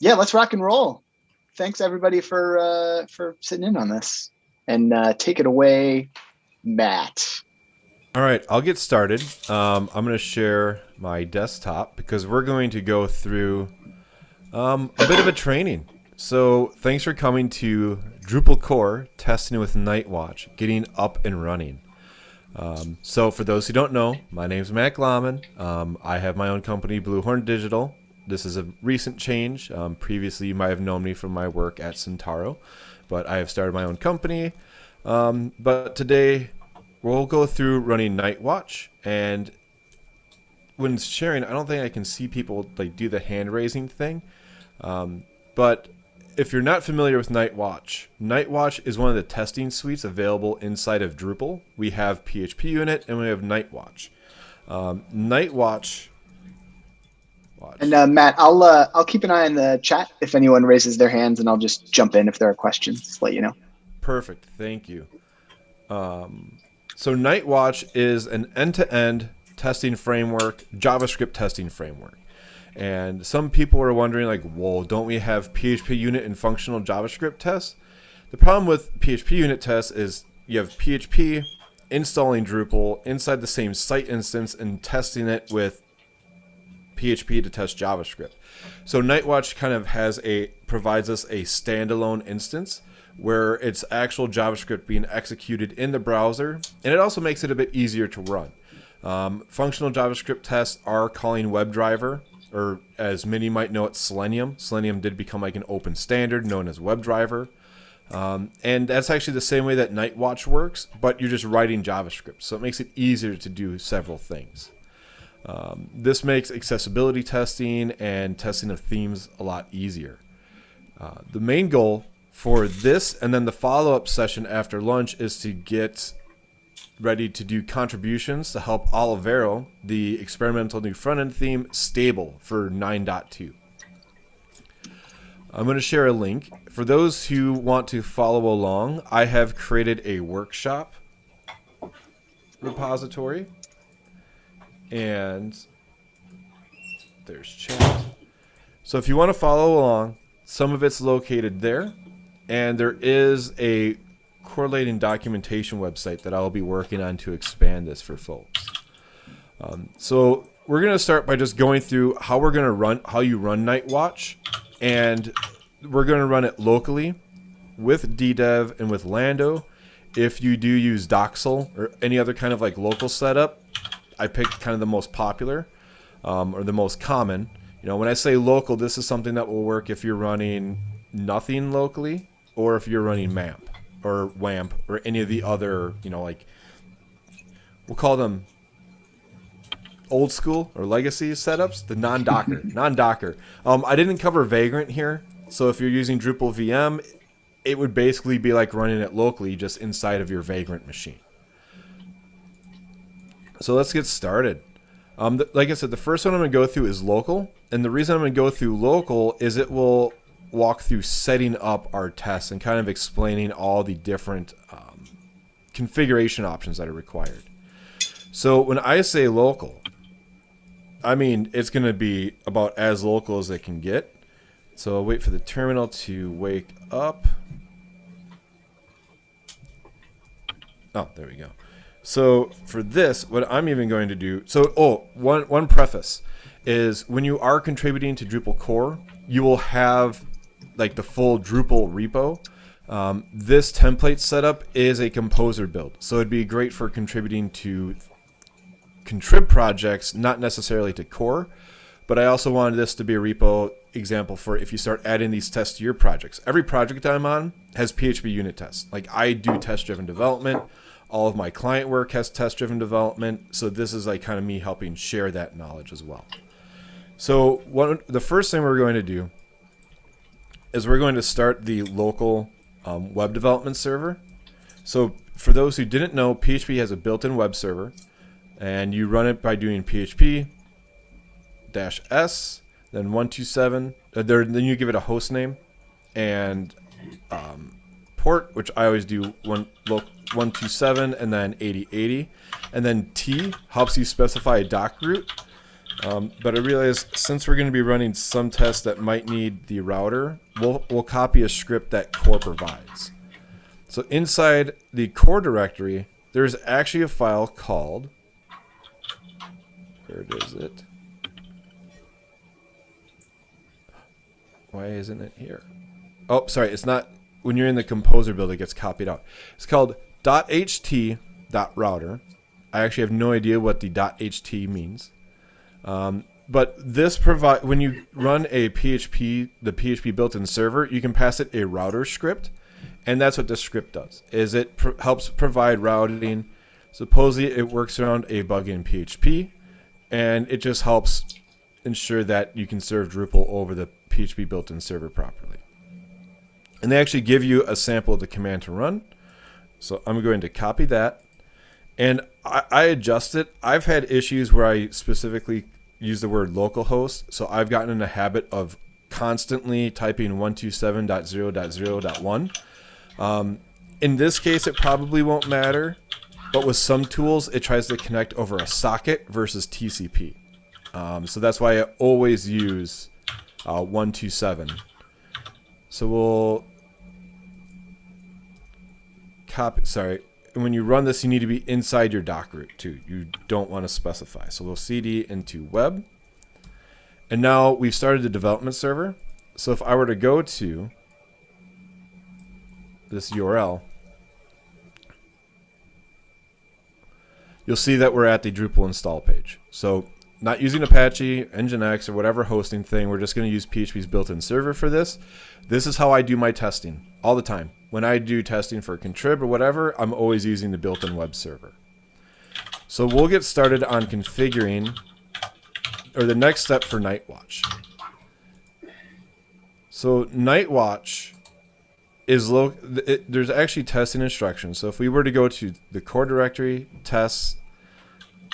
yeah, let's rock and roll. Thanks everybody for uh, for sitting in on this, and uh, take it away, Matt. All right, I'll get started. Um, I'm going to share my desktop because we're going to go through um, a bit of a training. So thanks for coming to Drupal core testing with Nightwatch, getting up and running. Um, so for those who don't know, my name is Matt Glaman. Um, I have my own company, Bluehorn Digital. This is a recent change. Um, previously, you might have known me from my work at Centarro, but I have started my own company. Um, but today, we'll go through running Nightwatch, and when sharing, I don't think I can see people like do the hand raising thing. Um, but if you're not familiar with Nightwatch, Nightwatch is one of the testing suites available inside of Drupal. We have PHP Unit and we have Nightwatch. Um, Nightwatch. Watch. And uh, Matt, I'll uh, I'll keep an eye on the chat if anyone raises their hands, and I'll just jump in if there are questions. Let you know. Perfect. Thank you. Um, so Nightwatch is an end-to-end testing framework, JavaScript testing framework. And some people are wondering, like, whoa, don't we have PHP unit and functional JavaScript tests? The problem with PHP unit tests is you have PHP installing Drupal inside the same site instance and testing it with PHP to test JavaScript. So Nightwatch kind of has a provides us a standalone instance where it's actual JavaScript being executed in the browser, and it also makes it a bit easier to run. Um, functional JavaScript tests are calling WebDriver or as many might know it, Selenium. Selenium did become like an open standard known as WebDriver. Um, and that's actually the same way that Nightwatch works, but you're just writing JavaScript. So it makes it easier to do several things. Um, this makes accessibility testing and testing of themes a lot easier. Uh, the main goal for this and then the follow-up session after lunch is to get ready to do contributions to help Olivero, the experimental new front-end theme, stable for 9.2. I'm going to share a link. For those who want to follow along, I have created a workshop repository. And there's chat. So if you want to follow along, some of it's located there. And there is a correlating documentation website that I'll be working on to expand this for folks. Um, so we're going to start by just going through how we're going to run, how you run Nightwatch, and we're going to run it locally with DDEV and with Lando. If you do use Docksal or any other kind of like local setup, I picked kind of the most popular um, or the most common. You know, when I say local, this is something that will work if you're running nothing locally or if you're running MAMP or WAMP or any of the other, you know, like we'll call them old school or legacy setups, the non-Docker, non-Docker. Um, I didn't cover Vagrant here, so if you're using Drupal VM, it would basically be like running it locally just inside of your Vagrant machine. So let's get started. Um, like I said, the first one I'm going to go through is local. And the reason I'm going to go through local is it will walk through setting up our tests and kind of explaining all the different um, configuration options that are required. So when I say local, I mean it's going to be about as local as it can get. So I'll wait for the terminal to wake up. Oh, there we go. So for this, what I'm even going to do, so oh, one one preface is when you are contributing to Drupal core, you will have like the full Drupal repo. Um, this template setup is a composer build, so it'd be great for contributing to contrib projects, not necessarily to core. But I also wanted this to be a repo example for if you start adding these tests to your projects. Every project I'm on has PHP unit tests. Like I do test-driven development. All of my client work has test-driven development. So this is like kind of me helping share that knowledge as well. So the first thing we're going to do is we're going to start the local um, web development server. So for those who didn't know, PHP has a built-in web server, and you run it by doing PHP dash s, then 127, uh, there, then you give it a host name, and um, port, which I always do one 127 and then 8080, and then T helps you specify a doc root, Um, but I realized since we're going to be running some tests that might need the router, we'll, we'll copy a script that core provides. So inside the core directory, there's actually a file called, where is it? Why isn't it here? Oh, sorry, it's not, when you're in the composer build, it gets copied out. It's called .ht.router. I actually have no idea what the .ht means. Um, but this provide when you run a PHP, the PHP built-in server, you can pass it a router script, and that's what this script does. Is it pr helps provide routing. Supposedly, it works around a bug in PHP, and it just helps ensure that you can serve Drupal over the PHP built-in server properly. And they actually give you a sample of the command to run. So I'm going to copy that and I, I adjust it. I've had issues where I specifically use the word localhost, so I've gotten in the habit of constantly typing 127.0.0.1. Um, in this case, it probably won't matter, but with some tools, it tries to connect over a socket versus TCP. Um, so that's why I always use uh, 127. So we'll copy, sorry, when you run this, you need to be inside your doc root too. You don't want to specify. So we'll cd into web. And now we've started the development server. So if I were to go to this URL, you'll see that we're at the Drupal install page. So not using Apache, Nginx, or whatever hosting thing. We're just going to use PHP's built-in server for this. This is how I do my testing all the time. When I do testing for Contrib or whatever, I'm always using the built-in web server. So we'll get started on configuring, or the next step for Nightwatch. So Nightwatch is low. There's actually testing instructions. So if we were to go to the core directory, tests,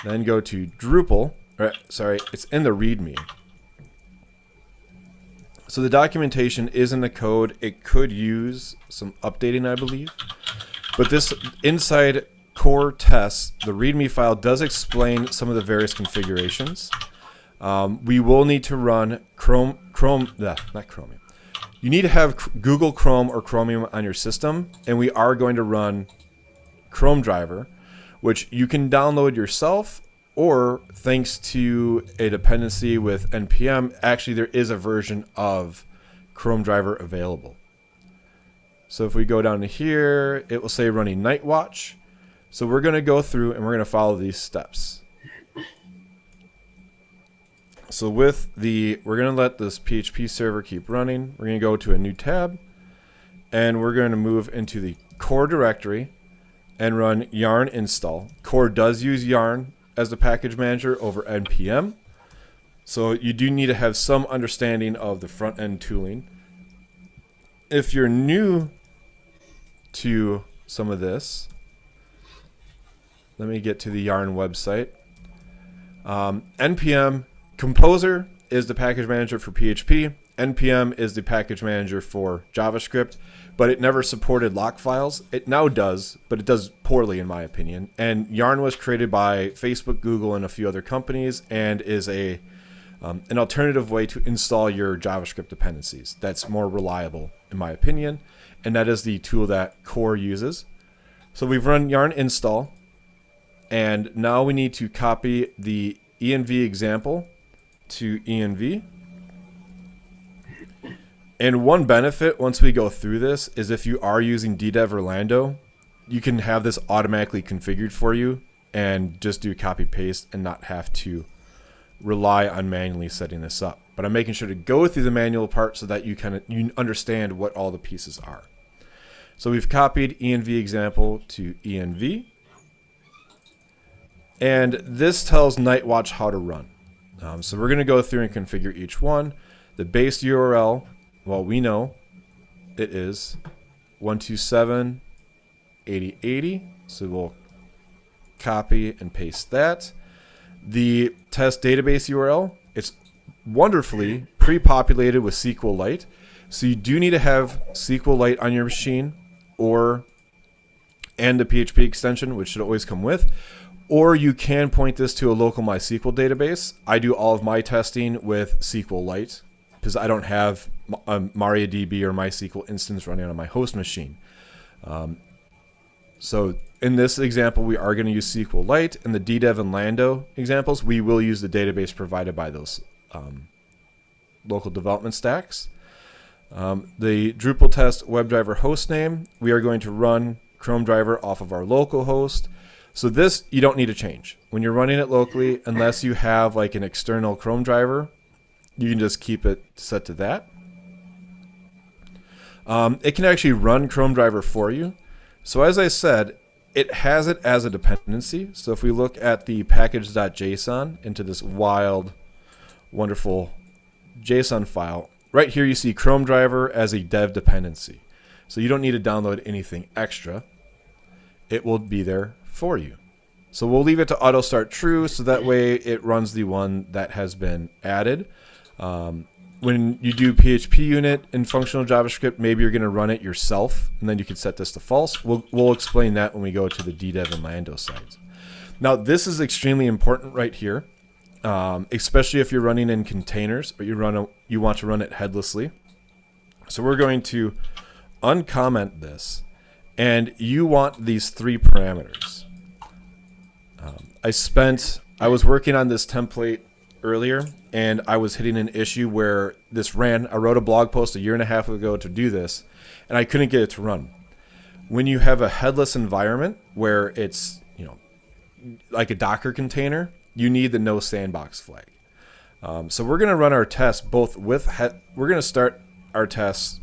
then go to Drupal, or, sorry, it's in the README. So the documentation is in the code. It could use some updating, I believe. But this inside core tests, the README file does explain some of the various configurations. Um, we will need to run Chrome, Chrome, nah, not Chromium. You need to have Google Chrome or Chromium on your system, and we are going to run Chrome driver, which you can download yourself or thanks to a dependency with npm, actually there is a version of Chrome driver available. So if we go down to here, it will say running Nightwatch. So we're going to go through and we're going to follow these steps. So with the, we're going to let this PHP server keep running. We're going to go to a new tab and we're going to move into the core directory and run yarn install. Core does use yarn as the package manager over npm. So you do need to have some understanding of the front end tooling. If you're new to some of this, let me get to the Yarn website. Um, npm Composer is the package manager for PHP. npm is the package manager for JavaScript but it never supported lock files. It now does, but it does poorly in my opinion. And Yarn was created by Facebook, Google, and a few other companies, and is a um, an alternative way to install your JavaScript dependencies. That's more reliable in my opinion, and that is the tool that Core uses. So we've run yarn install, and now we need to copy the env example to env. And one benefit once we go through this is if you are using DDEV or Lando, you can have this automatically configured for you and just do copy paste and not have to rely on manually setting this up. But I'm making sure to go through the manual part so that you of you understand what all the pieces are. So we've copied env example to env. And this tells Nightwatch how to run. Um, so we're going to go through and configure each one. The base URL well, we know it is 127.80.80. So we'll copy and paste that. The test database URL, it's wonderfully pre-populated with SQLite. So you do need to have SQLite on your machine or and a PHP extension, which should always come with. or you can point this to a local MySQL database. I do all of my testing with SQLite because I don't have a MariaDB or MySQL instance running on my host machine. Um, so in this example, we are going to use SQLite. In the DDEV and Lando examples, we will use the database provided by those um, local development stacks. Um, the Drupal test WebDriver hostname, we are going to run Chrome driver off of our local host. So this you don't need to change. When you're running it locally, unless you have like an external Chrome driver, you can just keep it set to that. Um, it can actually run Chrome driver for you. So as I said, it has it as a dependency. So if we look at the package.json into this wild, wonderful JSON file, right here you see Chrome driver as a dev dependency. So you don't need to download anything extra. It will be there for you. So we'll leave it to auto start true so that way it runs the one that has been added. Um, when you do PHP unit in functional JavaScript, maybe you're going to run it yourself, and then you can set this to false. We'll, we'll explain that when we go to the DDEV and Lando sites. Now, this is extremely important right here, um, especially if you're running in containers or you run a, you want to run it headlessly. So we're going to uncomment this, and you want these three parameters. Um, I spent, I was working on this template earlier, and I was hitting an issue where this ran. I wrote a blog post a year and a half ago to do this, and I couldn't get it to run. When you have a headless environment where it's, you know, like a Docker container, you need the no sandbox flag. Um, so we're going to run our tests both with, we're going to start our tests.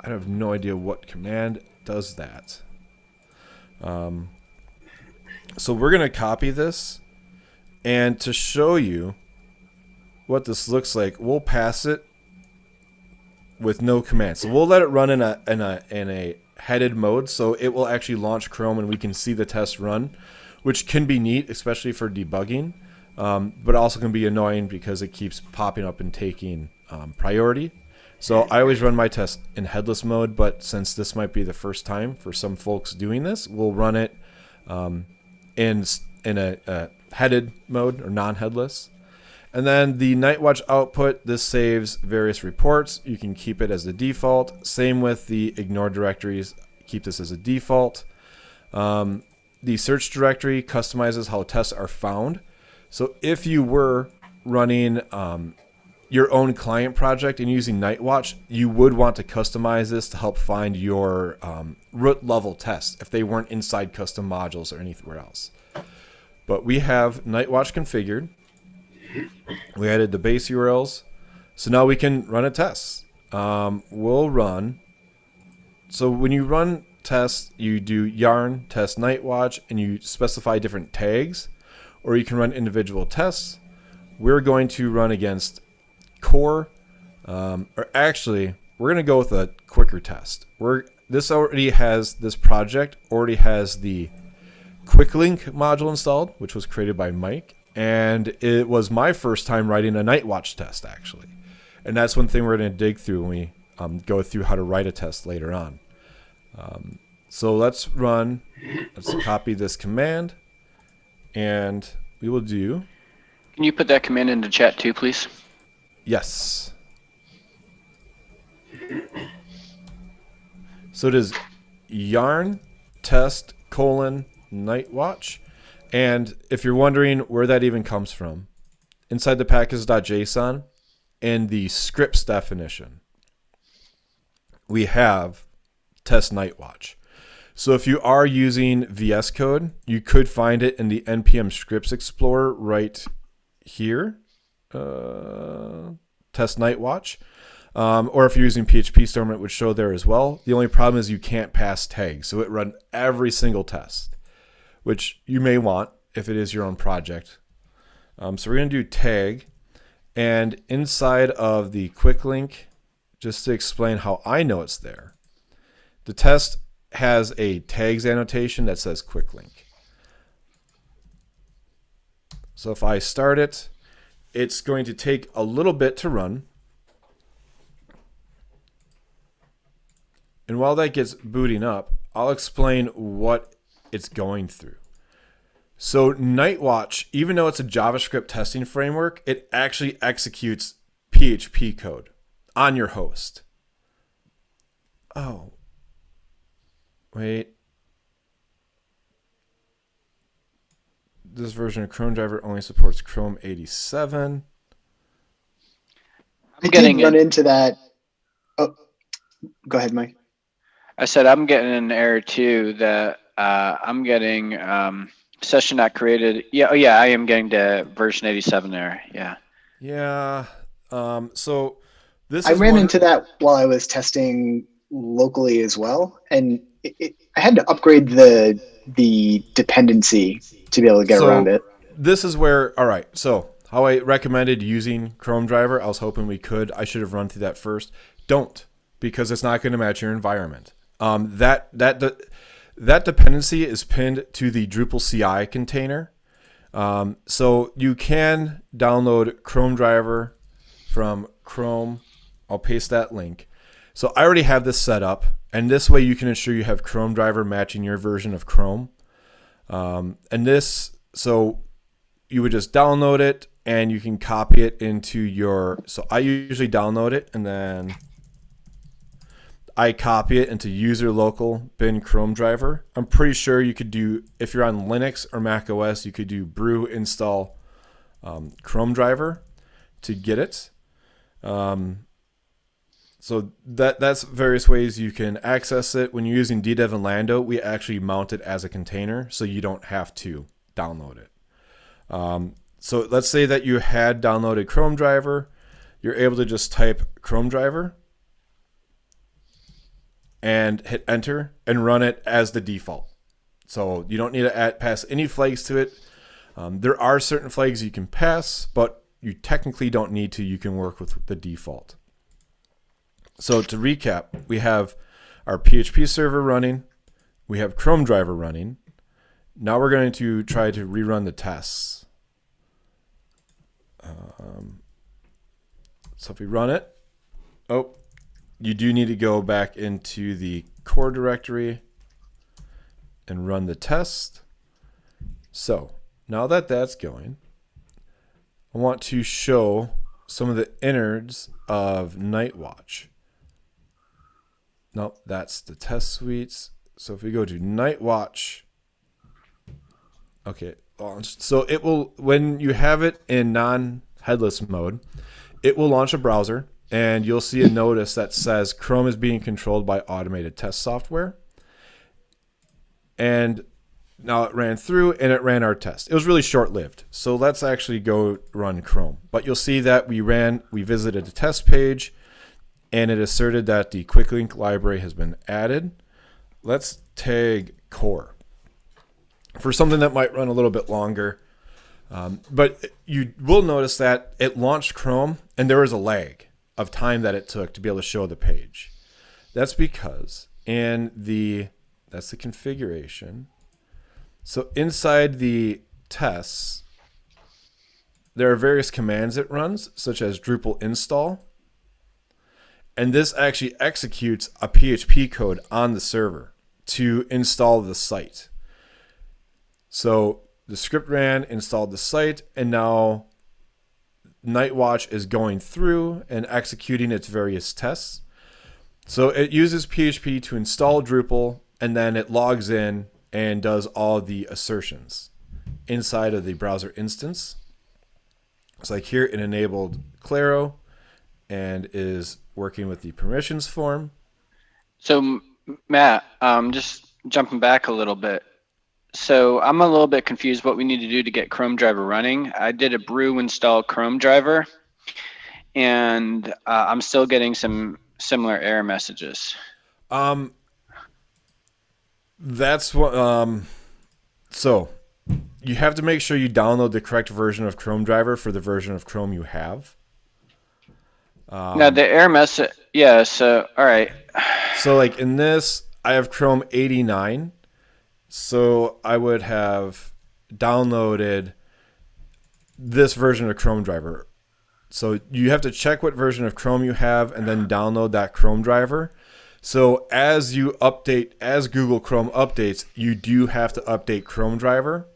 I have no idea what command does that. Um, so we're going to copy this. And to show you what this looks like, we'll pass it with no command. So we'll let it run in a, in a, in a headed mode. So it will actually launch Chrome and we can see the test run, which can be neat, especially for debugging. Um, but also can be annoying because it keeps popping up and taking um, priority. So I always run my test in headless mode, but since this might be the first time for some folks doing this, we'll run it um, in in a, a headed mode or non-headless. And then the Nightwatch output, this saves various reports. You can keep it as the default. Same with the ignore directories. Keep this as a default. Um, the search directory customizes how tests are found. So if you were running um, your own client project and using Nightwatch, you would want to customize this to help find your um, root level tests if they weren't inside custom modules or anywhere else. But we have Nightwatch configured. We added the base URLs. So now we can run a test. Um, we'll run. So when you run tests, you do yarn test Nightwatch and you specify different tags, or you can run individual tests. We're going to run against core, um, or actually, we're going to go with a quicker test. We're this already has this project already has the quick link module installed, which was created by Mike, and it was my first time writing a Nightwatch test actually, and that's one thing we're going to dig through when we um, go through how to write a test later on. Um, so let's run. Let's copy this command, and we will do. Can you put that command into chat too, please? Yes. So it is yarn test colon Nightwatch. And if you're wondering where that even comes from, inside the package.json in the scripts definition, we have test Nightwatch. So if you are using VS Code, you could find it in the npm scripts explorer right here. Uh, test Nightwatch. Um, or if you're using PHP Storm, it would show there as well. The only problem is you can't pass tags. So it run every single test, which you may want if it is your own project. Um, so we're going to do tag. And inside of the quick link, just to explain how I know it's there, the test has a tags annotation that says quick link. So if I start it, it's going to take a little bit to run. And while that gets booting up, I'll explain what it's going through. So Nightwatch, even though it's a JavaScript testing framework, it actually executes PHP code on your host. Oh. Wait. This version of Chrome driver only supports Chrome 87. I'm getting run into that. Oh, go ahead, Mike. I said I'm getting an error too that uh, I'm getting um, session not created. Yeah, oh yeah, I am getting to version 87 there. Yeah. Yeah. Um, so this I ran one... into that while I was testing locally as well, and it, I had to upgrade the the dependency to be able to get so around it. This is where all right. So how I recommended using Chrome driver, I was hoping we could. I should have run through that first. Don't because it's not going to match your environment. Um, that that the, that dependency is pinned to the Drupal CI container. Um, so you can download Chrome driver from Chrome. I'll paste that link. So I already have this set up, and this way you can ensure you have Chrome driver matching your version of Chrome. Um, and this, so you would just download it and you can copy it into your. So I usually download it and then I copy it into user local bin Chrome driver. I'm pretty sure you could do, if you're on Linux or Mac OS, you could do brew install um, Chrome driver to get it. Um, so that that's various ways you can access it. When you're using DDEV and Lando, we actually mount it as a container, so you don't have to download it. Um, so let's say that you had downloaded Chrome driver. You're able to just type Chrome driver and hit enter and run it as the default. So you don't need to add, pass any flags to it. Um, there are certain flags you can pass, but you technically don't need to. You can work with the default. So to recap, we have our PHP server running. We have Chrome driver running. Now we're going to try to rerun the tests. Um, so if we run it, oh, you do need to go back into the core directory and run the test. So now that that's going, I want to show some of the innards of Nightwatch. Nope, that's the test suites. So if we go to Nightwatch, okay, launched. So it will, when you have it in non-headless mode, it will launch a browser and you'll see a notice that says Chrome is being controlled by automated test software. And now it ran through and it ran our test. It was really short lived. So let's actually go run Chrome. But you'll see that we ran, we visited a test page and it asserted that the quick link library has been added. Let's tag core for something that might run a little bit longer. Um, but you will notice that it launched Chrome and there was a lag of time that it took to be able to show the page. That's because in the that's the configuration. So inside the tests, there are various commands it runs, such as Drupal install. And this actually executes a PHP code on the server to install the site. So the script ran, installed the site, and now Nightwatch is going through and executing its various tests. So it uses PHP to install Drupal, and then it logs in and does all the assertions inside of the browser instance. It's like here it enabled Claro and is working with the permissions form. So Matt, um, just jumping back a little bit. So I'm a little bit confused what we need to do to get Chrome driver running. I did a brew install Chrome driver and uh, I'm still getting some similar error messages. Um, that's what, um, so you have to make sure you download the correct version of Chrome driver for the version of Chrome you have. Um, now the error message, yeah. So all right. So like in this, I have Chrome 89 so I would have downloaded this version of Chrome driver. So you have to check what version of Chrome you have and then download that Chrome driver. So as you update, as Google Chrome updates, you do have to update Chrome driver.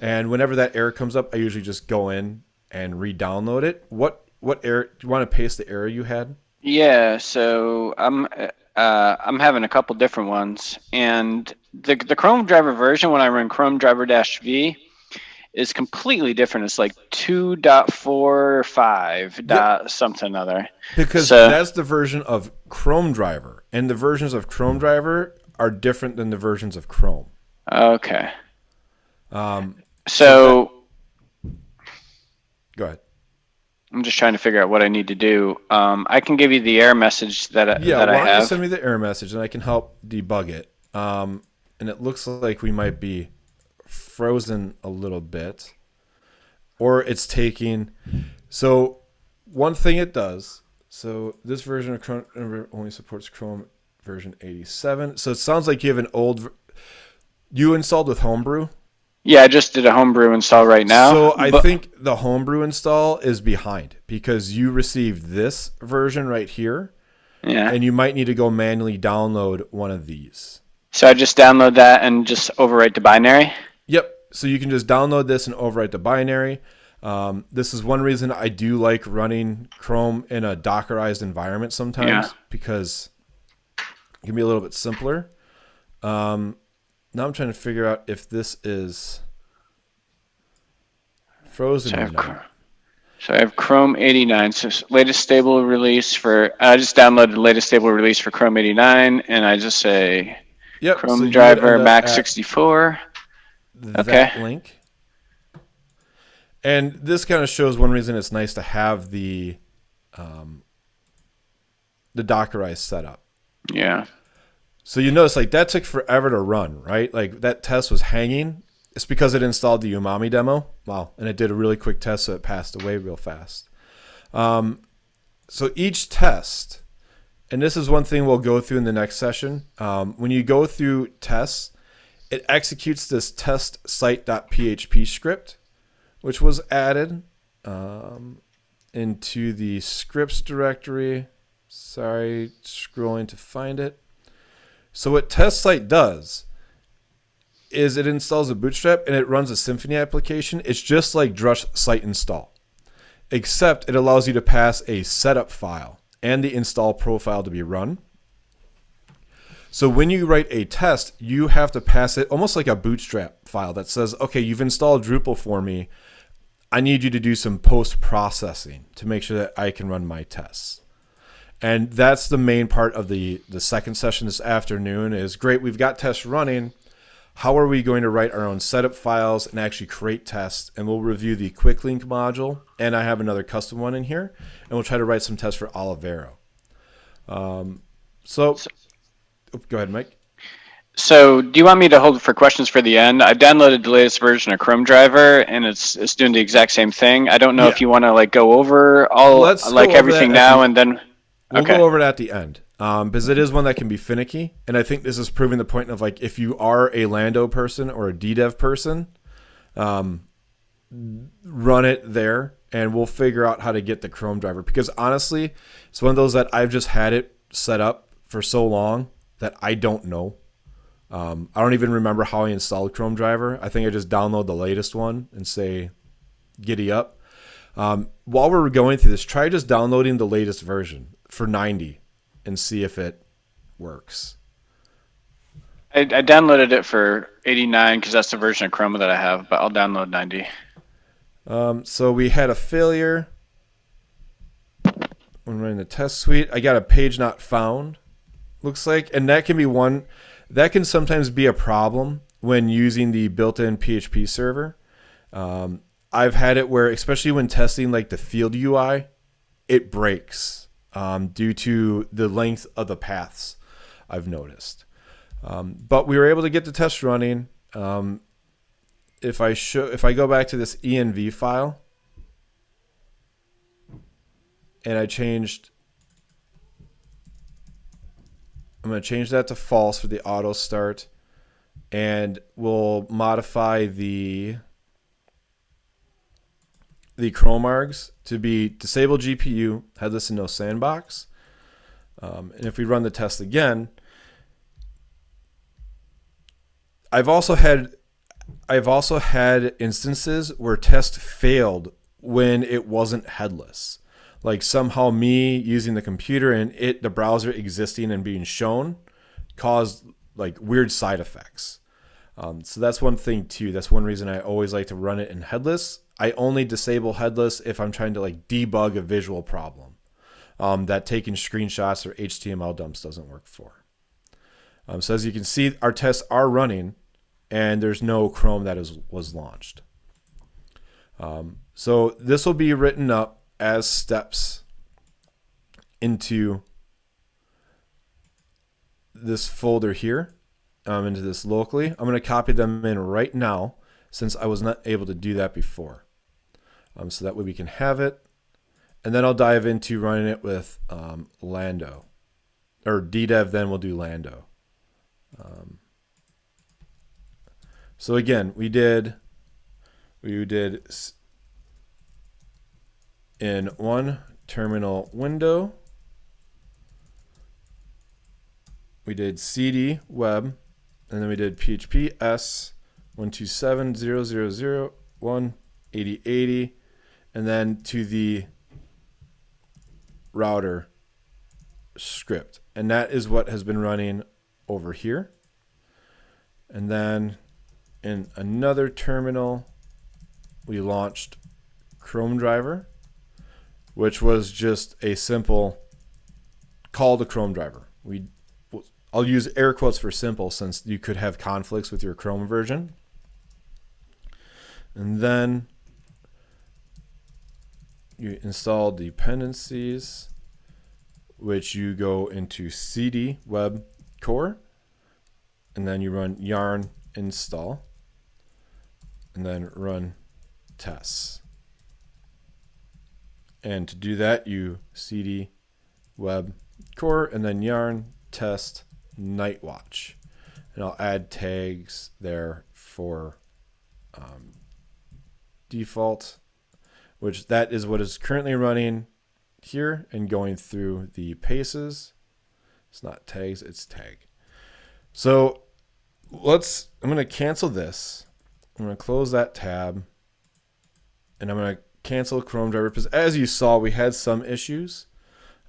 And whenever that error comes up, I usually just go in and re-download it. What what error? Do you want to paste the error you had? Yeah, so I'm uh, I'm having a couple different ones, and the the Chrome driver version when I run Chrome driver dash v is completely different. It's like two dot four five dot something other. Because So- that's the version of Chrome driver, and the versions of Chrome driver are different than the versions of Chrome. Okay, Um, so go ahead. I'm just trying to figure out what I need to do. Um, I can give you the error message that I, Yeah, that why I don't you send me the error message and I can help debug it. Um, and it looks like we might be frozen a little bit, or it's taking. So, one thing it does. So this version of Chrome only supports Chrome version 87. So it sounds like you have an old. You installed with Homebrew. Yeah, I just did a homebrew install right now. So I but- think the homebrew install is behind because you received this version right here, yeah. and you might need to go manually download one of these. So I just download that and just overwrite the binary. Yep. So you can just download this and overwrite the binary. Um, this is one reason I do like running Chrome in a Dockerized environment sometimes Yeah. because it can be a little bit simpler. Um, now I'm trying to figure out if this is frozen So I have, not. So I have Chrome 89. So latest stable release for. I just downloaded the latest stable release for Chrome 89, and I just say Yep. Chrome would driver Mac at 64. that Okay. link. And this kind of shows one reason it's nice to have the um, the Dockerized setup. Yeah. So you notice like that took forever to run, right? Like that test was hanging. It's because it installed the Umami demo. Wow, and it did a really quick test, so it passed away real fast. Um, so each test, and this is one thing we'll go through in the next session. Um, when you go through tests, it executes this test site.php script, which was added um, into the scripts directory. Sorry, scrolling to find it. So what test site does is it installs a bootstrap and it runs a Symfony application. It's just like Drush site install, except it allows you to pass a setup file and the install profile to be run. So when you write a test, you have to pass it almost like a bootstrap file that says, okay, you've installed Drupal for me. I need you to do some post processing to make sure that I can run my tests. And that's the main part of the the second session this afternoon is great. We've got tests running. How are we going to write our own setup files and actually create tests? And we'll review the quick link module. And I have another custom one in here. And we'll try to write some tests for Olivero. Um, so, oh, go ahead, Mike. So, do you want me to hold for questions for the end? I've downloaded the latest version of Chrome driver, and it's it's doing the exact same thing. I don't know Yeah. if you want to like go over all Let's like everything now and then. We'll Okay. go over it at the end um, because it is one that can be finicky, and I think this is proving the point of like if you are a Lando person or a DDev person, um, run it there, and we'll figure out how to get the Chrome driver. Because honestly, it's one of those that I've just had it set up for so long that I don't know. Um, I don't even remember how I installed Chrome driver. I think I just download the latest one and say, "Giddy up." Um, while we're going through this, try just downloading the latest version for 90 and see if it works. I, I downloaded it for 89 because that's the version of Chrome that I have, but I'll download 90. Um, so we had a failure when running the test suite. I got a page not found, looks like, and that can be one that can sometimes be a problem when using the built-in PHP server. Um, I've had it where, especially when testing like the field UI, it breaks um, due to the length of the paths. I've noticed, um, but we were able to get the test running. Um, if I show if I go back to this env file and I changed I'm going to change that to false for the auto start and we'll modify the the Chrome args to be disable GPU, headless and no sandbox. Um, and if we run the test again, I've also had I've also had instances where test failed when it wasn't headless. Like somehow me using the computer and it the browser existing and being shown caused like weird side effects. Um, so that's one thing too. That's one reason I always like to run it in headless. I only disable headless if I'm trying to like debug a visual problem um, that taking screenshots or HTML dumps doesn't work for. Um, so as you can see, our tests are running and there's no Chrome that is, was launched. Um, so this will be written up as steps into this folder here, um, into this locally. I'm going to copy them in right now since I was not able to do that before. Um, so that way we can have it. And then I'll dive into running it with um, Lando. Or DDEV, then we'll do Lando. Um, so again, we did we did in one terminal window. We did CD web, and then we did PHP S 127.0.0.0.1.80.80, and then to the router script. And that is what has been running over here. And then in another terminal, we launched Chrome driver, which was just a simple call to Chrome driver. We I'll use air quotes for simple since you could have conflicts with your Chrome version. And then you install dependencies, which you go into cd web core, and then you run yarn install and then run tests. And to do that, you cd web core and then yarn test Nightwatch. And I'll add tags there for um, default, which that is what is currently running here and going through the paces. It's not tags, it's tag. So let's, I'm going to cancel this I'm going to close that tab and I'm going to cancel Chrome driver because as you saw, we had some issues.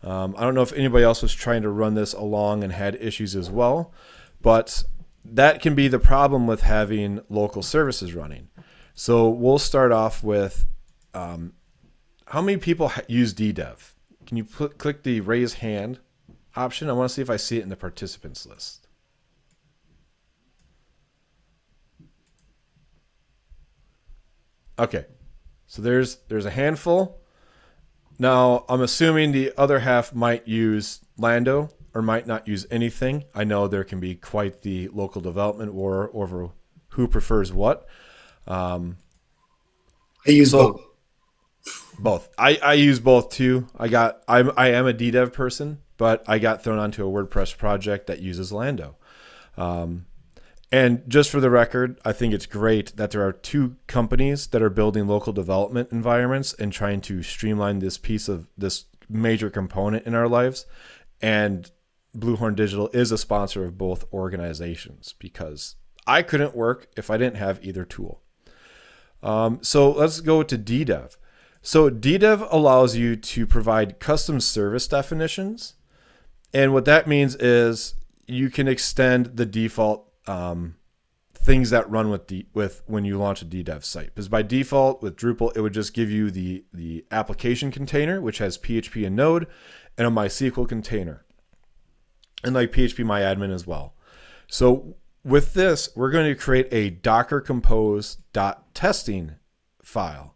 Um, I don't know if anybody else was trying to run this along and had issues as well, but that can be the problem with having local services running. So we'll start off with um, how many people use DDEV? Can you click the raise hand option? I want to see if I see it in the participants list. Okay. So there's there's a handful. Now, I'm assuming the other half might use Lando or might not use anything. I know there can be quite the local development war over who prefers what. Um, I use so, both. Both. I, I use both too. I got I'm I am a DDEV person, but I got thrown onto a WordPress project that uses Lando. Um, and just for the record, I think it's great that there are two companies that are building local development environments and trying to streamline this piece of this major component in our lives. And Bluehorn Digital is a sponsor of both organizations because I couldn't work if I didn't have either tool. Um, so let's go to DDEV. So DDEV allows you to provide custom service definitions. And what that means is you can extend the default um, things that run with the with when you launch a DDEV site. Because by default with Drupal, it would just give you the the application container, which has PHP and Node, and a MySQL container, and like PHP MyAdmin as well. So with this, we're going to create a Docker Compose .testing file.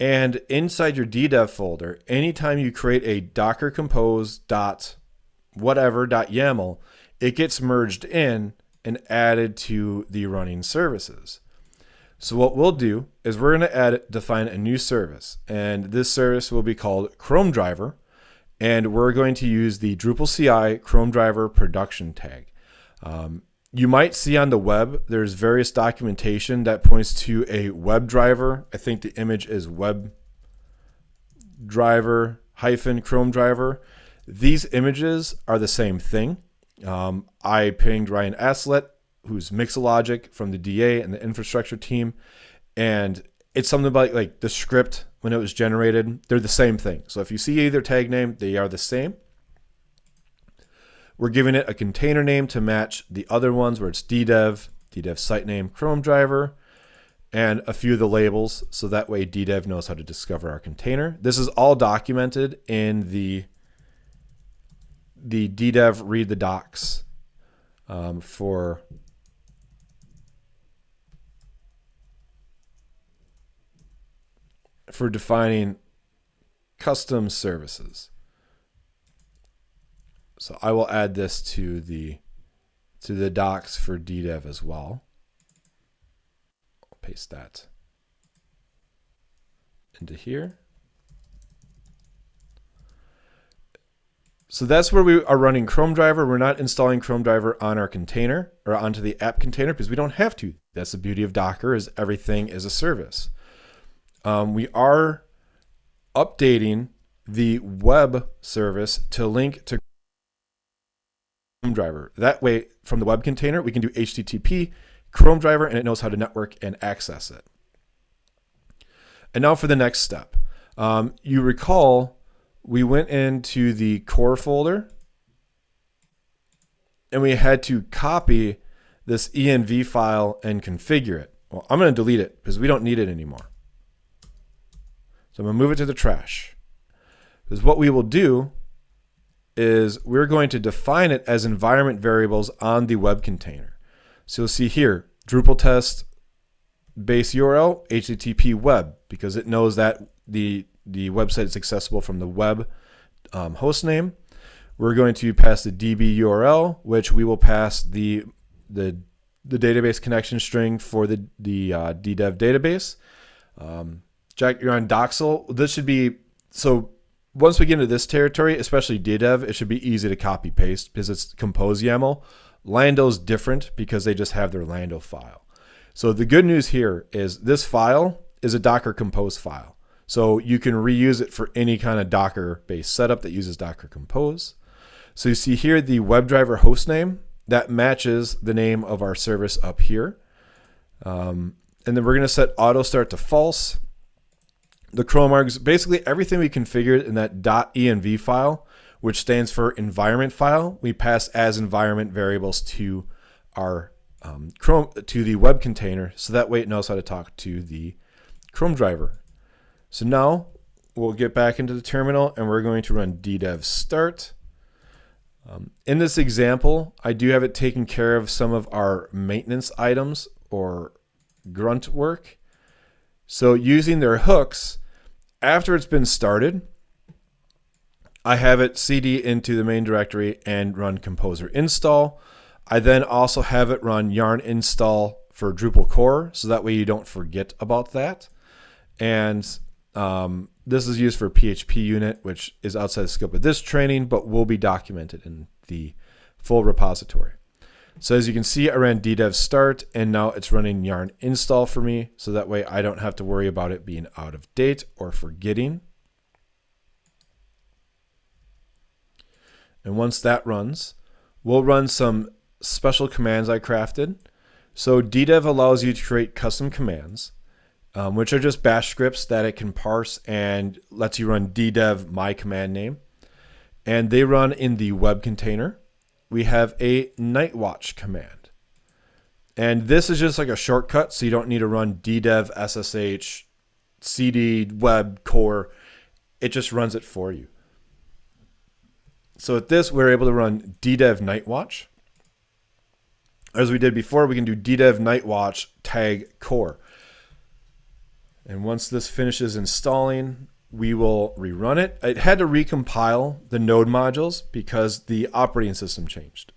And inside your DDEV folder, anytime you create a Docker Compose dot whatever dot YAML, it gets merged in and added to the running services. So what we'll do is we're going to add define a new service, and this service will be called Chrome Driver, and we're going to use the Drupal CI Chrome Driver production tag. Um, you might see on the web there's various documentation that points to a web driver. I think the image is web driver hyphen Chrome driver. These images are the same thing. Um, I pinged Ryan Aslett, who's Mixologic from the DA and the infrastructure team, and it's something about like the script when it was generated. They're the same thing. So if you see either tag name, they are the same. We're giving it a container name to match the other ones where it's ddev, ddev site name, Chrome driver, and a few of the labels. So that way ddev knows how to discover our container. This is all documented in the the ddev read the docs um, for for defining custom services. So I will add this to the to the docs for ddev as well. I'll paste that into here. So that's where we are running Chrome driver. We're not installing Chrome driver on our container or onto the app container because we don't have to. That's the beauty of Docker is everything is a service. Um, we are updating the web service to link to driver. That way, from the web container, we can do HTTP, Chrome driver, and it knows how to network and access it. And now for the next step. Um, you recall we went into the core folder and we had to copy this env file and configure it. Well, I'm going to delete it because we don't need it anymore. So I'm going to move it to the trash. Because what we will do is we're going to define it as environment variables on the web container. So you'll see here, Drupal test base URL, HTTP web, because it knows that the the website is accessible from the web um, host name. We're going to pass the DB URL, which we will pass the the the database connection string for the the uh, DDEV database. Um, Jack, you're on Docksal. This should be so. Once we get into this territory, especially DDEV, it should be easy to copy paste because it's compose YAML. Lando's different because they just have their Lando file. So the good news here is this file is a Docker Compose file. So you can reuse it for any kind of Docker based setup that uses Docker Compose. So you see here the WebDriver hostname that matches the name of our service up here. Um, and then we're going to set auto start to false. The chrome args, basically everything we configured in that .env file, which stands for environment file, we pass as environment variables to our um, Chrome to the web container, so that way it knows how to talk to the Chrome driver so now we'll get back into the terminal and we're going to run ddev start. Um, in this example, I do have it taking care of some of our maintenance items or grunt work. So using their hooks, after it's been started, I have it cd into the main directory and run composer install. I then also have it run yarn install for Drupal core, so that way you don't forget about that. And um, this is used for PHP unit, which is outside the scope of this training, but will be documented in the full repository. So as you can see, I ran ddev start and now it's running yarn install for me. So that way I don't have to worry about it being out of date or forgetting. And once that runs, we'll run some special commands I crafted. So ddev allows you to create custom commands um, which are just bash scripts that it can parse and lets you run ddev my command name. And they run in the web container. We have a Nightwatch command. And this is just like a shortcut, so you don't need to run ddev ssh cd web core. It just runs it for you. So with this, we're able to run ddev nightwatch. As we did before, we can do ddev nightwatch tag core. And once this finishes installing, we will rerun it. It had to recompile the node modules because the operating system changed.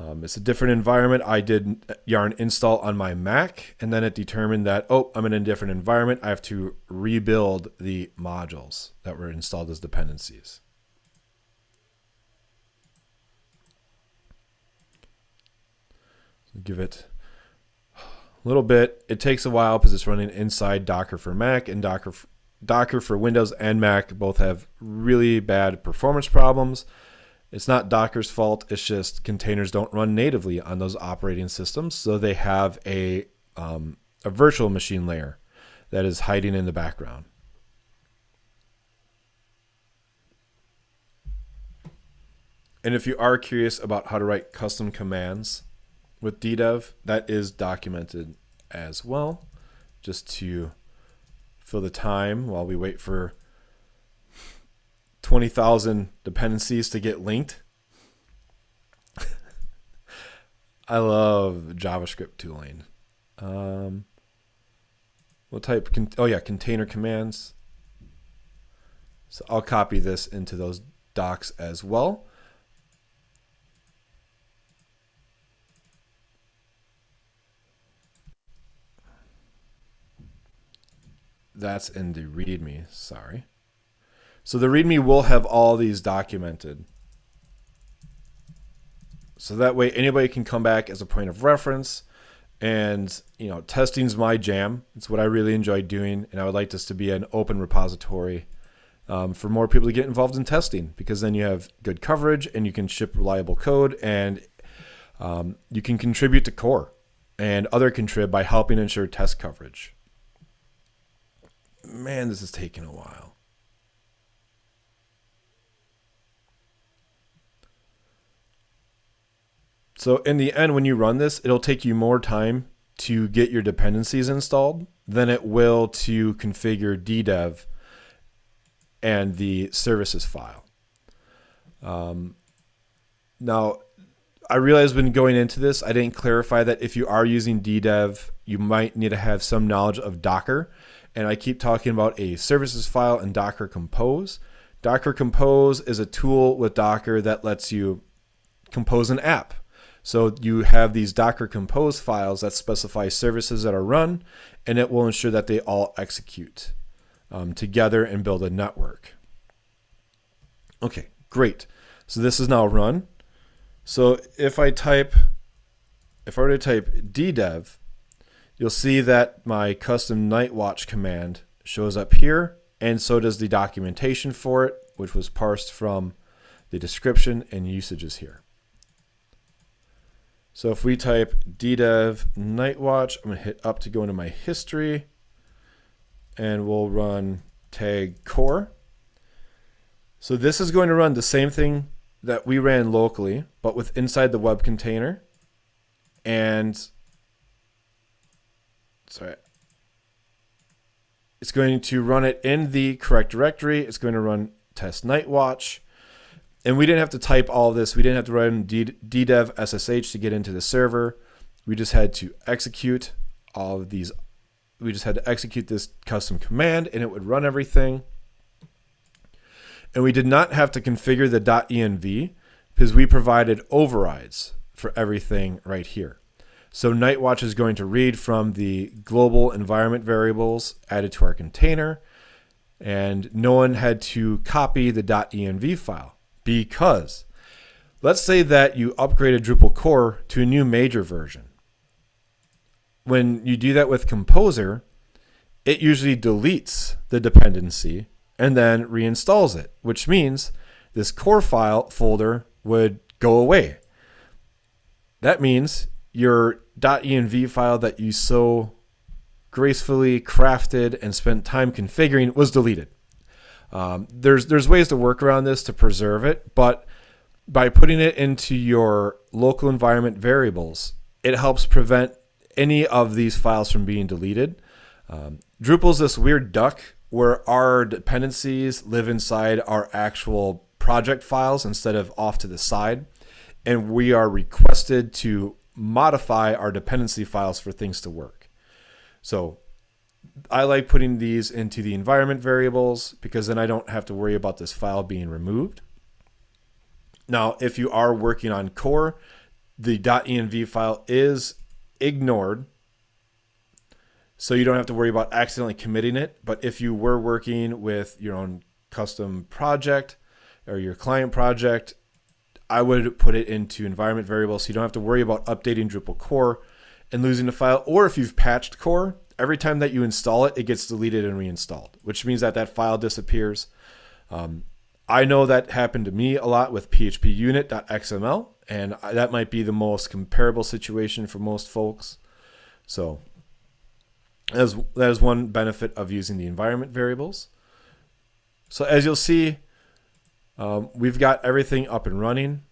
Um, it's a different environment. I did yarn install on my Mac, and then it determined that, oh, I'm in a different environment. I have to rebuild the modules that were installed as dependencies. give it little bit. It takes a while because it's running inside Docker for Mac and Docker Docker for Windows and Mac both have really bad performance problems. It's not Docker's fault. It's just containers don't run natively on those operating systems, so they have a um, a virtual machine layer that is hiding in the background. And if you are curious about how to write custom commands with DDEV, that is documented as well, just to fill the time while we wait for 20,000 dependencies to get linked. I love JavaScript tooling. Um, we'll type, oh yeah, container commands. So I'll copy this into those docs as well. That's in the README, sorry. So the README will have all these documented. So that way anybody can come back as a point of reference and you know testing's my jam it's what i really enjoy doing and i would like this to be an open repository um, for more people to get involved in testing because then you have good coverage and you can ship reliable code and um, you can contribute to core and other contrib by helping ensure test coverage man, this is taking a while. So in the end, when you run this, it'll take you more time to get your dependencies installed than it will to configure DDEV and the services file. Um, now, I realize when going into this, I didn't clarify that if you are using DDEV, you might need to have some knowledge of Docker and I keep talking about a services file and Docker Compose. Docker Compose is a tool with Docker that lets you compose an app. So you have these Docker Compose files that specify services that are run, and it will ensure that they all execute um, together and build a network. Okay, great. So this is now run. So if I type, if I were to type ddev, you'll see that my custom Nightwatch command shows up here, and so does the documentation for it, which was parsed from the description and usages here. So if we type ddev nightwatch, I'm going to hit up to go into my history, and we'll run tag core. So this is going to run the same thing that we ran locally, but with inside the web container. And sorry. It's going to run it in the correct directory. It's going to run test nightwatch. And we didn't have to type all this. We didn't have to run ddev ssh to get into the server. We just had to execute all of these. We just had to execute this custom command and it would run everything. And we did not have to configure the .env because we provided overrides for everything right here. So Nightwatch is going to read from the global environment variables added to our container. And no one had to copy the .env file because let's say that you upgraded Drupal core to a new major version. When you do that with Composer, it usually deletes the dependency and then reinstalls it, which means this core file folder would go away. That means your .env file that you so gracefully crafted and spent time configuring was deleted. Um, there's there's ways to work around this to preserve it, but by putting it into your local environment variables, it helps prevent any of these files from being deleted. Um, Drupal's this weird duck where our dependencies live inside our actual project files instead of off to the side, and we are requested to modify our dependency files for things to work. So I like putting these into the environment variables because then I don't have to worry about this file being removed. Now, if you are working on core, the .env file is ignored. So you don't have to worry about accidentally committing it. But if you were working with your own custom project or your client project I would put it into environment variables so you don't have to worry about updating Drupal core and losing the file. Or if you've patched core, every time that you install it, it gets deleted and reinstalled, which means that that file disappears. Um, I know that happened to me a lot with phpunit.xml, and that might be the most comparable situation for most folks. So as that is one benefit of using the environment variables. So as you'll see, um, we've got everything up and running.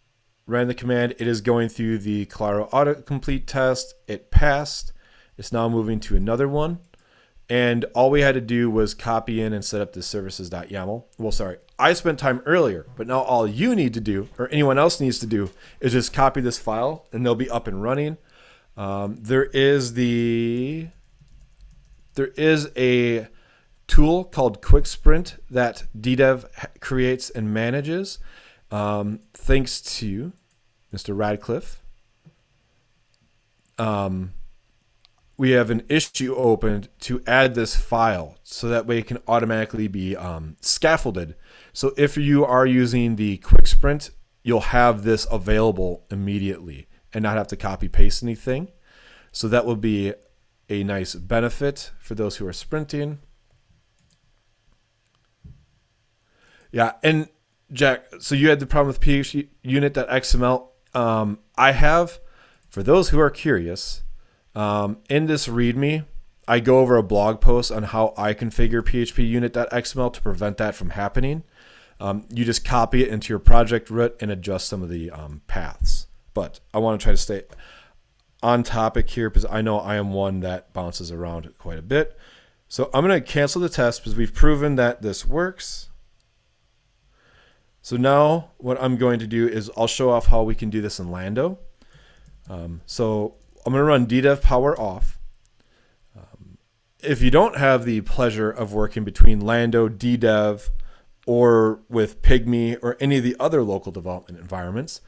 Ran the command. It is going through the Claro autocomplete test. It passed. It's now moving to another one. And all we had to do was copy in and set up the services.yaml. Well, sorry, I spent time earlier, but now all you need to do, or anyone else needs to do, is just copy this file and they'll be up and running. Um, there is the there is a tool called Quicksprint that DDEV creates and manages. Um, thanks to Mr. Radcliffe. Um, we have an issue opened to add this file so that way it can automatically be um, scaffolded. So if you are using the quicksprint, you'll have this available immediately and not have to copy paste anything. So that will be a nice benefit for those who are sprinting. Yeah, and Jack, so you had the problem with PHP unit.xml. Um, I have, for those who are curious, um, in this README, I go over a blog post on how I configure PHP unit.xml to prevent that from happening. Um, you just copy it into your project root and adjust some of the um, paths. But I want to try to stay on topic here because I know I am one that bounces around quite a bit. So I'm going to cancel the test because we've proven that this works. So now what I'm going to do is I'll show off how we can do this in Lando. Um, so I'm going to run DDEV power off. Um, if you don't have the pleasure of working between Lando, DDEV, or with Pygmy or any of the other local development environments,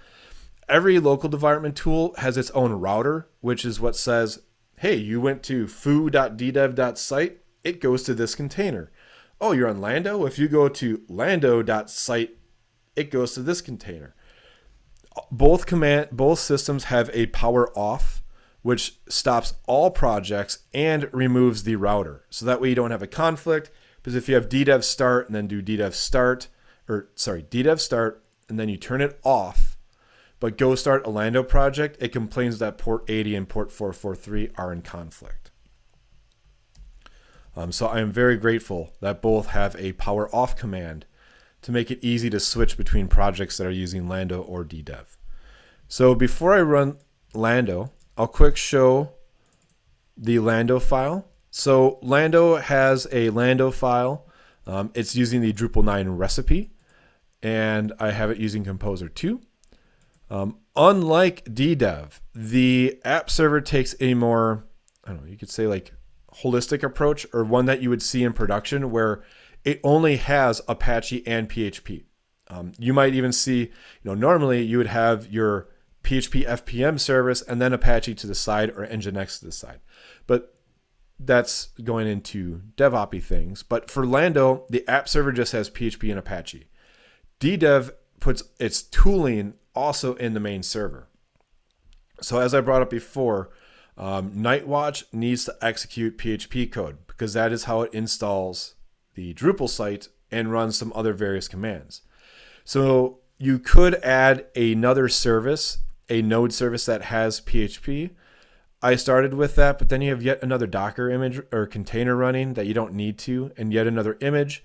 every local development tool has its own router, which is what says, hey, you went to foo.ddev.site, it goes to this container. Oh, you're on Lando? If you go to lando.site, it goes to this container. Both command both systems have a power off which stops all projects and removes the router. So that way you don't have a conflict. Because if you have ddev start and then do ddev start, or sorry, ddev start, and then you turn it off, but go start a Lando project, it complains that port 80 and port 443 are in conflict. Um, so I am very grateful that both have a power off command to make it easy to switch between projects that are using Lando or ddev. So before I run Lando, I'll quick show the Lando file. So Lando has a Lando file. Um, it's using the Drupal 9 recipe, and I have it using Composer 2. Um, unlike ddev, the app server takes a more, I don't know, you could say like holistic approach or one that you would see in production where it only has Apache and PHP. Um, you might even see, you know, normally you would have your PHP FPM service, and then Apache to the side or Nginx to the side. But that's going into DevOps things. But for Lando, the app server just has PHP and Apache. DDEV puts its tooling also in the main server. So as I brought up before, um, Nightwatch needs to execute PHP code because that is how it installs the Drupal site and run some other various commands. So you could add another service a node service that has PHP. I started with that, but then you have yet another Docker image or container running that you don't need to, and yet another image.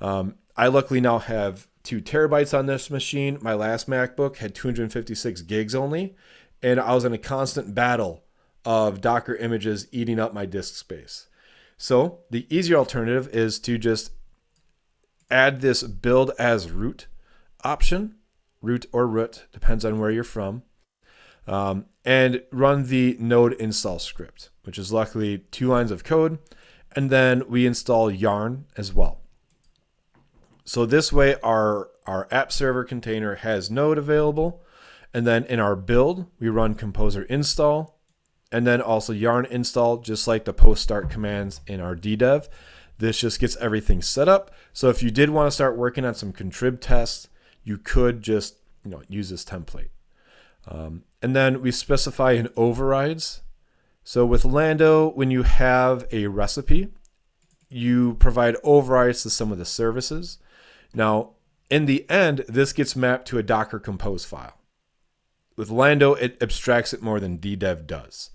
Um, I luckily now have two terabytes on this machine. My last MacBook had 256 gigs only, and I was in a constant battle of Docker images eating up my disk space. So the easier alternative is to just add this build as root option, root or root, depends on where you're from um, and run the node install script, which is luckily two lines of code. And then we install yarn as well. So this way our, our app server container has node available. And then in our build, we run composer install and then also yarn install, just like the post start commands in our DDEV. This just gets everything set up. So if you did want to start working on some contrib tests, you could just you know use this template. Um, and then we specify in overrides. So with Lando, when you have a recipe, you provide overrides to some of the services. Now, in the end, this gets mapped to a Docker Compose file. With Lando, it abstracts it more than DDEV does.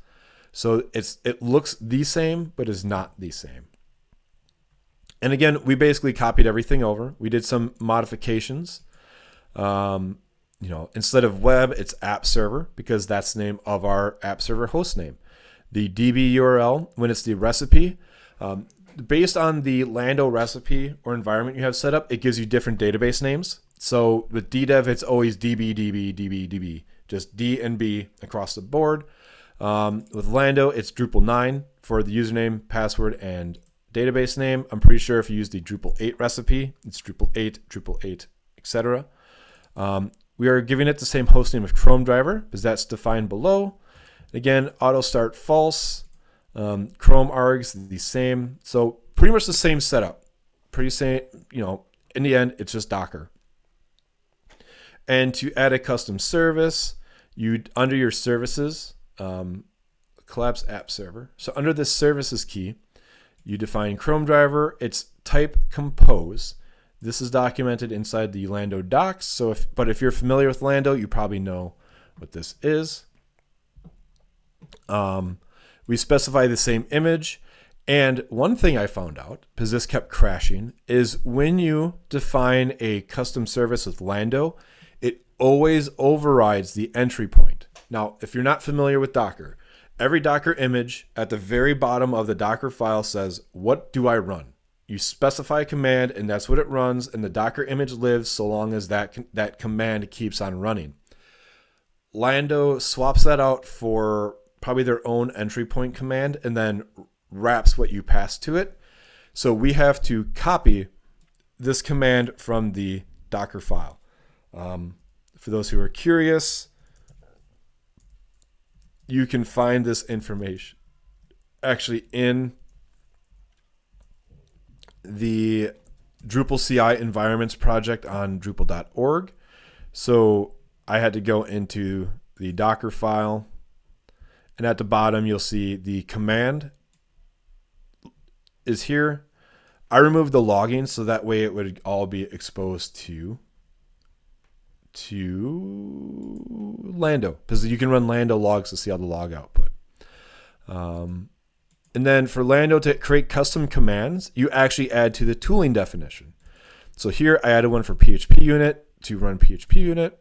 So it's it looks the same, but is not the same. And again, we basically copied everything over. We did some modifications. Um, you know, instead of web, it's app server because that's the name of our app server host name. The DB URL, when it's the recipe, um, based on the Lando recipe or environment you have set up, it gives you different database names. So with DDEV, it's always DB, DB, DB, DB, just D and B across the board. Um, with Lando, it's Drupal 9 for the username, password, and database name. I'm pretty sure if you use the Drupal 8 recipe, it's Drupal 8, Drupal 8, etc. Um, we are giving it the same hostname of Chrome driver because that's defined below. Again, auto start false. Um, Chrome args the same. So pretty much the same setup. Pretty same, you know, in the end, it's just Docker. And to add a custom service, you under your services, um, collapse app server. So under this services key, you define Chrome driver, its type compose. This is documented inside the Lando docs. So if, but if you're familiar with Lando, you probably know what this is. Um, we specify the same image. And one thing I found out, because this kept crashing, is when you define a custom service with Lando, it always overrides the entry point. Now, if you're not familiar with Docker, every Docker image at the very bottom of the Docker file says, What do I run? You specify a command, and that's what it runs, and the Docker image lives so long as that, that command keeps on running. Lando swaps that out for probably their own entry point command and then wraps what you pass to it. So we have to copy this command from the Docker file. Um, for those who are curious, you can find this information actually in the Drupal CI environments project on Drupal.org. So I had to go into the Docker file and at the bottom, you'll see the command is here. I removed the logging so that way it would all be exposed to to Lando because you can run Lando logs to see all the log output. Um, and then for Lando to create custom commands, you actually add to the tooling definition. So here I added one for PHP unit to run PHP unit.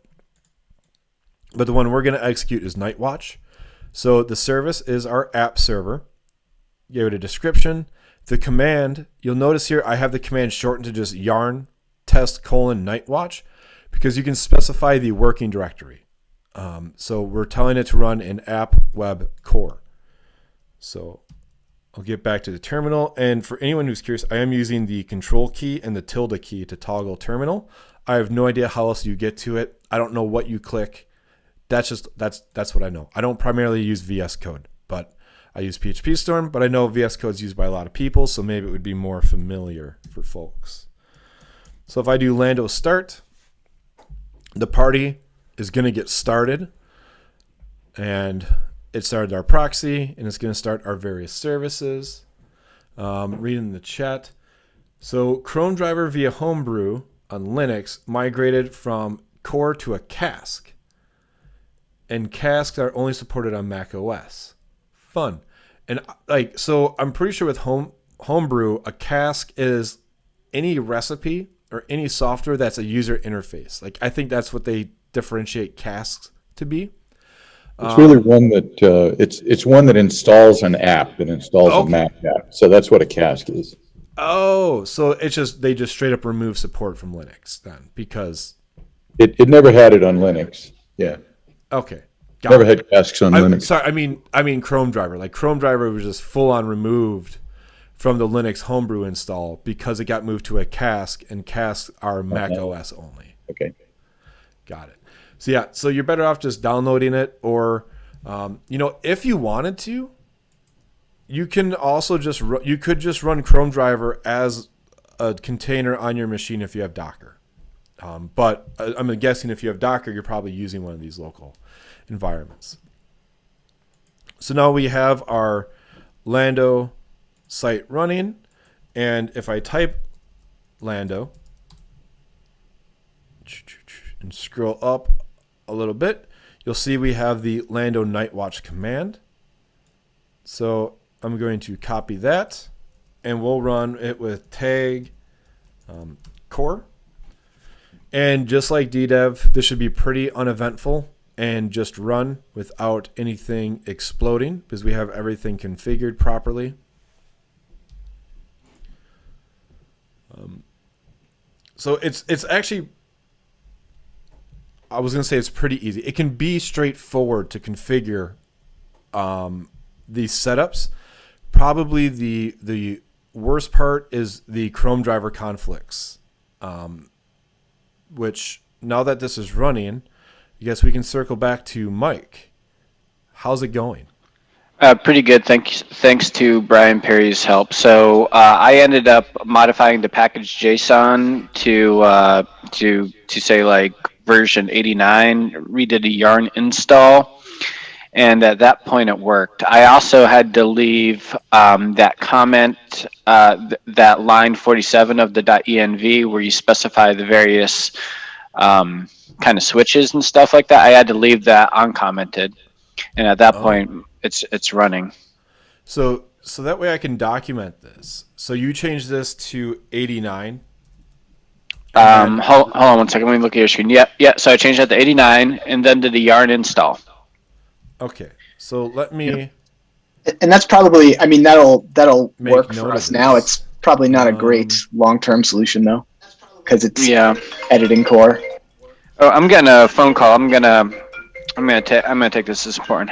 But the one we're going to execute is Nightwatch. So the service is our app server. Give it a description. The command, you'll notice here I have the command shortened to just yarn test colon nightwatch because you can specify the working directory. Um, so we're telling it to run in app web core. So I'll get back to the terminal. And for anyone who's curious, I am using the control key and the tilde key to toggle terminal. I have no idea how else you get to it. I don't know what you click that's just that's that's what I know. I don't primarily use VS Code, but I use PHP Storm, but I know VS Code is used by a lot of people, so maybe it would be more familiar for folks. So if I do Lando start, the party is going to get started, and it started our proxy, and it's going to start our various services. Um, reading the chat. So Chrome driver via Homebrew on Linux migrated from core to a cask and casks are only supported on Mac OS. Fun. And like so I'm pretty sure with home homebrew a cask is any recipe or any software that's a user interface. Like I think that's what they differentiate casks to be. It's really um, one that uh, it's it's one that installs an app that installs okay. a Mac app. So that's what a cask is. Oh, so it's just they just straight up remove support from Linux then because it, it never had it on Linux. Yeah. Okay. Got Never it. had casks on I, Linux. Sorry, I mean I mean Chrome driver. Like Chrome driver was just full on removed from the Linux homebrew install because it got moved to a cask and casks are Mac uh-huh. OS only. Okay. Got it. So yeah, so you're better off just downloading it or um, you know, if you wanted to, you can also just ru- you could just run Chrome driver as a container on your machine if you have Docker. Um, but uh, I'm guessing if you have Docker, you're probably using one of these local environments. So now we have our Lando site running. And if I type Lando and scroll up a little bit, you'll see we have the Lando Nightwatch command. So I'm going to copy that and we'll run it with tag um, core. And just like DDEV, this should be pretty uneventful and just run without anything exploding because we have everything configured properly. Um, so it's it's actually I was gonna say it's pretty easy. It can be straightforward to configure um, these setups. Probably the the worst part is the Chrome driver conflicts, um, which now that this is running, I guess we can circle back to Mike. How's it going? Uh, pretty good. Thanks. Thanks to Brian Perry's help. So uh, I ended up modifying the package JSON to uh, to to say like version 89. Redid a yarn install, and at that point it worked. I also had to leave um, that comment, uh, th- that line 47 of the .env where you specify the various um, kind of switches and stuff like that. I had to leave that uncommented, and at that Oh. point it's it's running. So so that way I can document this. So you change this to 89. Um, hold, hold on one second. Let me look at your screen. Yep, yeah. So I changed that to 89, and then did the yarn install. Okay. So let me and that's probably i mean that'll that'll Make work for us now it's probably not a great Um, long-term solution though because it's Yeah. editing core Oh, I'm getting a phone call. I'm gonna, I'm gonna take, I'm gonna take this as important.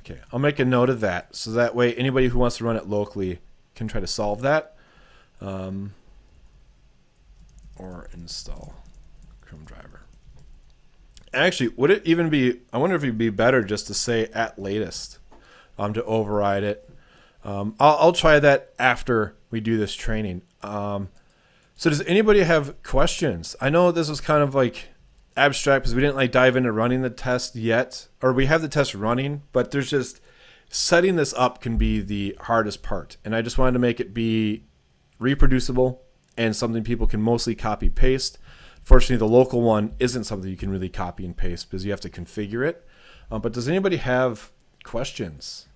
Okay, I'll make a note of that so that way anybody who wants to run it locally can try to solve that. Um, or install Chrome driver. Actually, would it even be? I wonder if it'd be better just to say at latest um, to override it. Um, I'll, I'll try that after we do this training. Um, so, does anybody have questions? I know this was kind of like abstract because we didn't like dive into running the test yet, or we have the test running, but there's just setting this up can be the hardest part, and I just wanted to make it be reproducible and something people can mostly copy paste. Fortunately, the local one isn't something you can really copy and paste because you have to configure it. Uh, but does anybody have questions?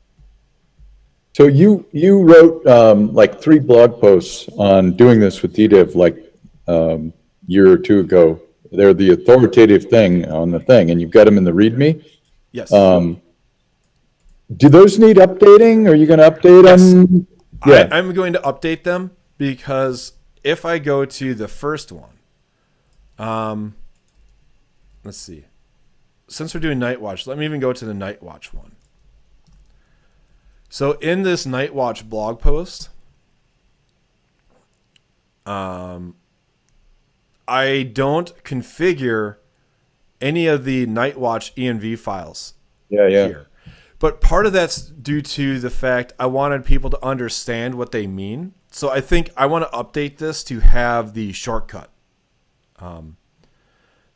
So you, you wrote um, like three blog posts on doing this with DDEV like um, year or two ago. They're the authoritative thing on the thing, and you've got them in the README. Yes. Um, do those need updating? Are you going to update Yes. them? Yeah. I, I'm going to update them because if I go to the first one, um, let's see. Since we're doing Nightwatch, let me even go to the Nightwatch one. So in this Nightwatch blog post, um, I don't configure any of the Nightwatch env files Yeah, yeah. here. But part of that's due to the fact I wanted people to understand what they mean. So I think I want to update this to have the shortcut, um,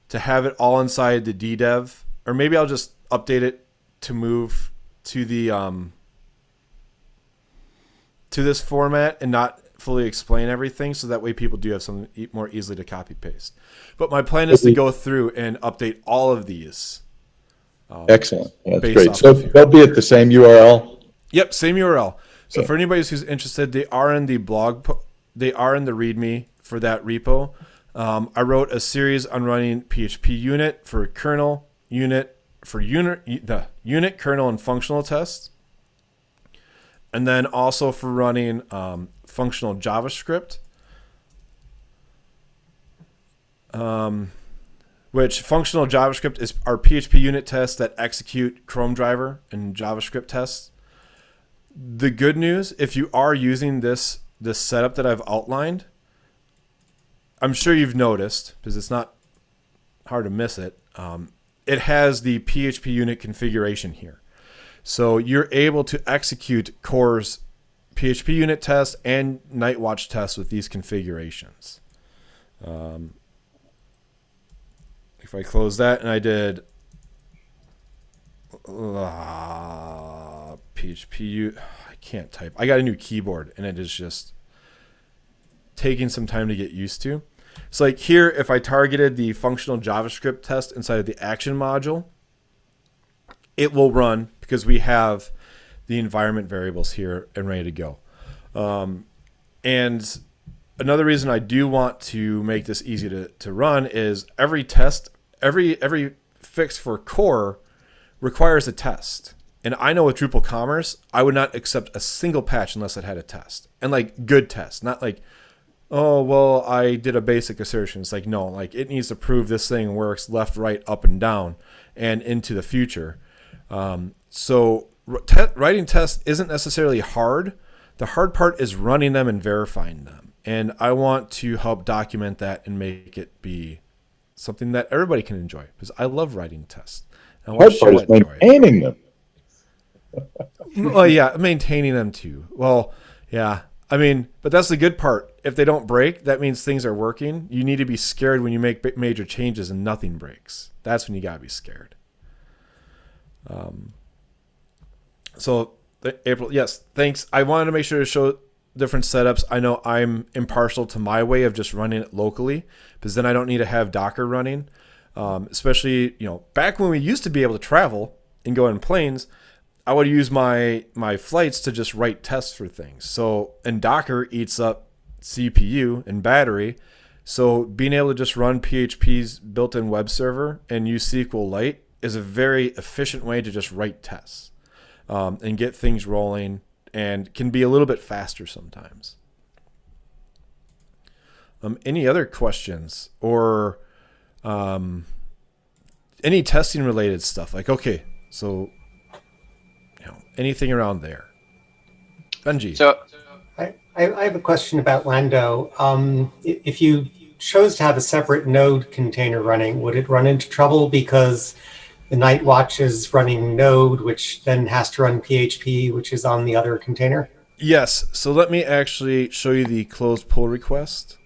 to have it all inside the DDEV, or maybe I'll just update it to move to the um, to this format and not fully explain everything, so that way people do have something more easily to copy paste. But my plan is to go through and update all of these. Excellent. That's great. So they'll be at the same URL? Yep, same URL. So for anybody who's interested, they are in the blog. They are in the README for that repo. Um, I wrote a series on running PHP unit for kernel unit for unit the unit kernel and functional tests, and then also for running um, functional JavaScript. Um, which functional JavaScript is our PHP unit tests that execute Chrome driver and JavaScript tests. The good news, if you are using this this setup that I've outlined, I'm sure you've noticed because it's not hard to miss it. Um, it has the PHP unit configuration here, so you're able to execute Core's PHP unit test and Nightwatch test with these configurations. Um, if I close that and I did uh, PHP, I can't type. I got a new keyboard and it is just taking some time to get used to. So like here, if I targeted the functional JavaScript test inside of the action module, it will run because we have the environment variables here and ready to go. Um, and another reason I do want to make this easy to, to run is every test, every every fix for core requires a test. And I know with Drupal Commerce, I would not accept a single patch unless it had a test. And like good test, not like, oh, well, I did a basic assertion. It's like, no, like it needs to prove this thing works left, right, up, and down and into the future. Um, so te- writing tests isn't necessarily hard. The hard part is running them and verifying them. And I want to help document that and make it be something that everybody can enjoy because I love writing tests. I want Hard part is maintaining them. well, yeah, maintaining them too. Well, yeah. I mean, but that's the good part. If they don't break, that means things are working. You need to be scared when you make major changes and nothing breaks. That's when you gotta be scared. Um. So, April, yes, thanks. I wanted to make sure to show different setups. I know I'm impartial to my way of just running it locally, because then I don't need to have Docker running. Um, especially, you know, back when we used to be able to travel and go in planes, I would use my my flights to just write tests for things. So and Docker eats up CPU and battery. So being able to just run PHP's built-in web server and use SQLite is a very efficient way to just write tests um, and get things rolling, and can be a little bit faster sometimes. Um, any other questions or um, any testing related stuff? Like okay, so you know anything around there. Benji. So I, I I have a question about Lando. Um, if you chose to have a separate node container running, would it run into trouble because the Nightwatch is running node, which then has to run PHP, which is on the other container? Yes. So let me actually show you the closed pull request.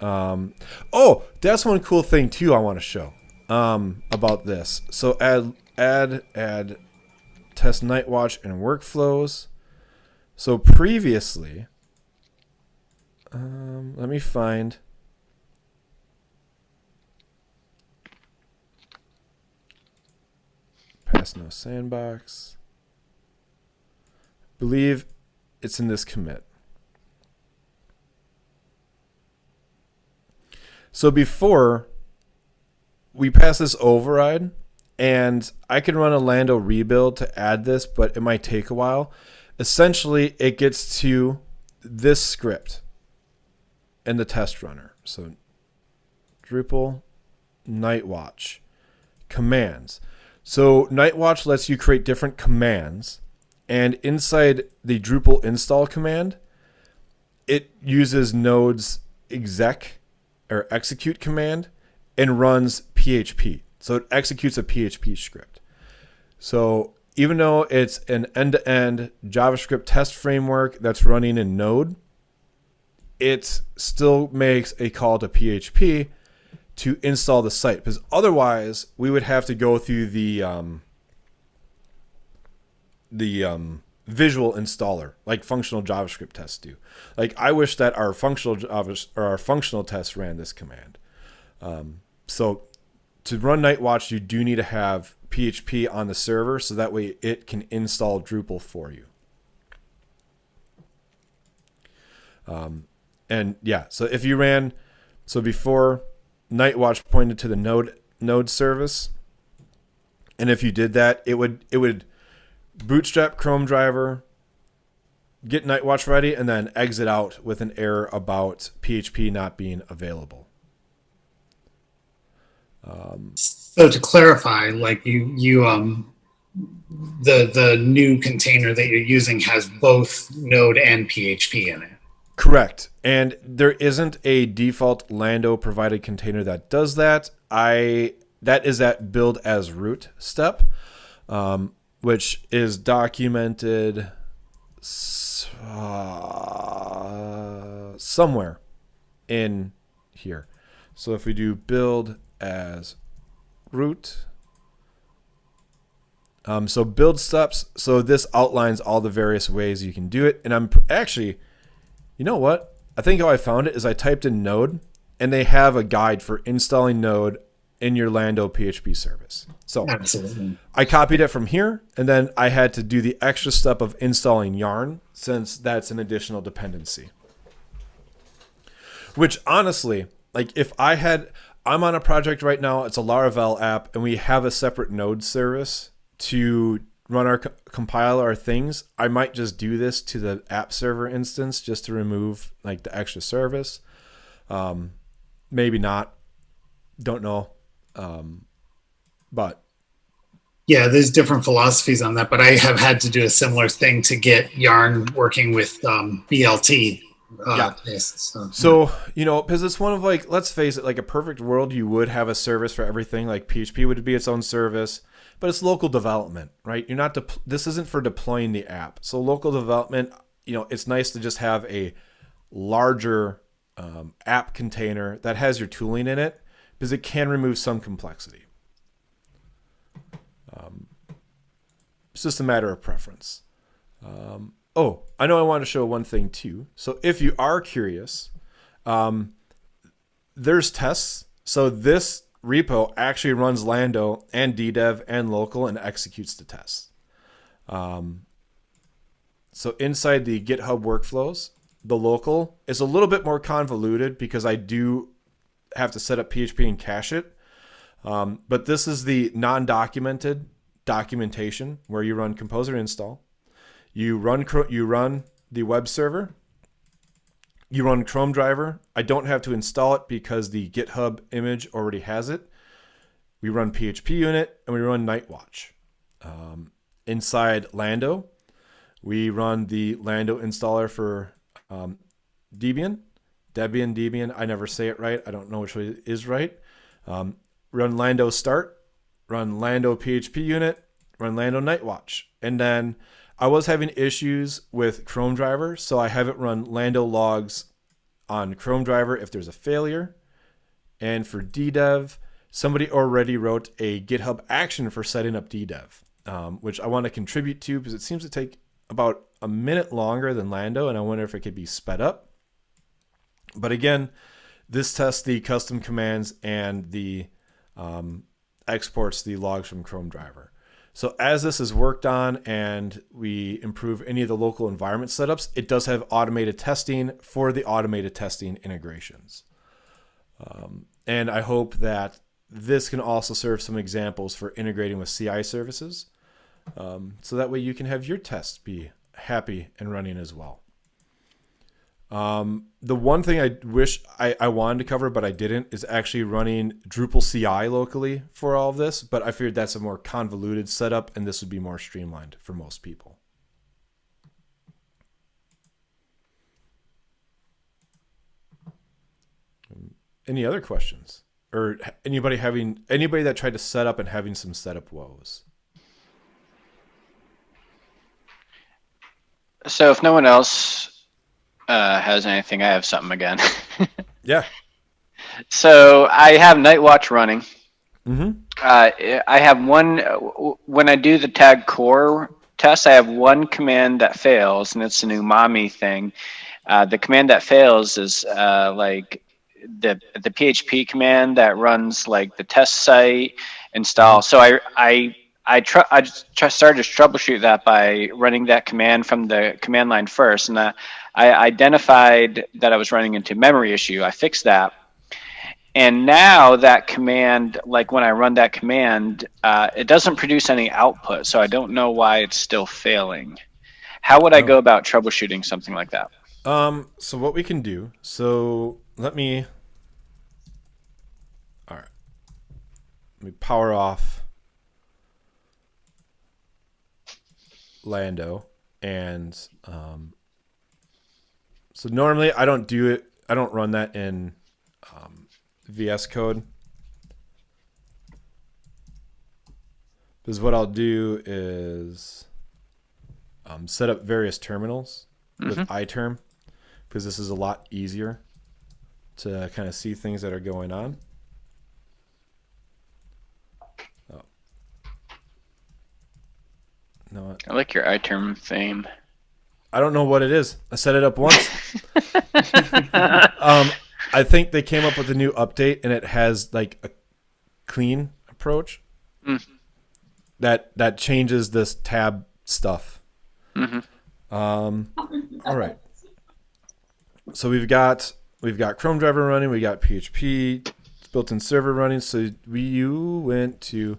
Um, oh, that's one cool thing too. I want to show um, about this. So add add add test nightwatch and workflows. So previously, um, let me find. No sandbox. Believe it's in this commit. So before we pass this override, and I can run a Lando rebuild to add this, but it might take a while. Essentially, it gets to this script and the test runner. So Drupal Nightwatch commands. So Nightwatch lets you create different commands, and inside the Drupal install command, it uses Node's exec or execute command and runs PHP. So it executes a PHP script. So even though it's an end-to-end JavaScript test framework that's running in Node, it still makes a call to PHP to install the site because otherwise we would have to go through the um, the um, visual installer like functional JavaScript tests do. Like I wish that our functional or our functional tests ran this command. Um, so to run Nightwatch, you do need to have PHP on the server so that way it can install Drupal for you. Um, and yeah, so if you ran, so before Nightwatch pointed to the node node service, and if you did that, it would it would bootstrap Chrome driver, get Nightwatch ready, and then exit out with an error about PHP not being available. Um, So to clarify, like you, you, um, the the new container that you're using has both Node and PHP in it. Correct. And there isn't a default Lando provided container that does that. I that is that build as root step, um, which is documented uh, somewhere in here. So if we do build as root, um, so build steps. So this outlines all the various ways you can do it. And I'm actually, you know what? I think how I found it is I typed in Node, and they have a guide for installing Node in your Lando PHP service. So Absolutely. I copied it from here, and then I had to do the extra step of installing Yarn since that's an additional dependency. Which honestly, like if I had, I'm on a project right now, it's a Laravel app, and we have a separate Node service to run our compile our things. I might just do this to the app server instance just to remove like the extra service. Um, maybe not. Don't know. Um, but yeah, there's different philosophies on that, but I have had to do a similar thing to get Yarn working with um, BLT. Uh, Yeah. so. So, you know, because it's one of like, let's face it, like a perfect world, you would have a service for everything. Like PHP would be its own service, but it's local development, right? You're not, de- this isn't for deploying the app. So, local development, you know, it's nice to just have a larger um, app container that has your tooling in it because it can remove some complexity. Um, it's just a matter of preference. Um, oh, I know I want to show one thing too. So if you are curious, um, there's tests. So this repo actually runs Lando and DDEV and local and executes the tests. Um, so inside the GitHub workflows, the local is a little bit more convoluted because I do have to set up PHP and cache it. Um, but this is the non-documented documentation where you run composer install. You run you run the web server. You run Chrome driver. I don't have to install it because the GitHub image already has it. We run PHP unit and we run Nightwatch. Um, inside Lando, we run the Lando installer for um, Debian. Debian, Debian. I never say it right. I don't know which way is right. Um, run Lando start, run Lando PHP unit, run Lando Nightwatch. And then I was having issues with Chrome driver, so I have it run Lando logs on Chrome driver if there's a failure. And for DDEV, somebody already wrote a GitHub action for setting up DDEV, um, which I want to contribute to because it seems to take about a minute longer than Lando, and I wonder if it could be sped up. But again, this tests the custom commands and the um, exports the logs from Chrome driver. So as this is worked on and we improve any of the local environment setups, it does have automated testing for the automated testing integrations. Um, and I hope that this can also serve some examples for integrating with CI services. Um, so that way you can have your tests be happy and running as well. Um, the one thing I wish I, I wanted to cover, but I didn't, is actually running Drupal CI locally for all of this. But I figured that's a more convoluted setup, and this would be more streamlined for most people. Any other questions, or anybody having anybody that tried to set up and having some setup woes? So if no one else uh, has anything, I have something again. Yeah. so I have Nightwatch running. Mm-hmm. Uh, I have one when I do the tag core test. I have one command that fails, and it's an umami thing. Uh, the command that fails is uh, like the the PHP command that runs like the test site install. So I I I, tr- I just tr- started to troubleshoot that by running that command from the command line first, and uh, I identified that I was running into memory issue. I fixed that. And now that command, like when I run that command, uh, it doesn't produce any output, so I don't know why it's still failing. How would I Oh. go about troubleshooting something like that? Um, so what we can do, so let me all right. Let me power off Lando and um so normally I don't do it I don't run that in um, VS code. Because what I'll do is um, set up various terminals with iTerm because this is a lot easier to kind of see things that are going on. Oh. No, I like your iTerm theme. I don't know what it is. I set it up once. um, I think they came up with a new update and it has like a clean approach Mm. that that changes this tab stuff. Mhm. Um, all right. So we've got we've got Chrome driver running. We got PHP built-in server running. So we you went to.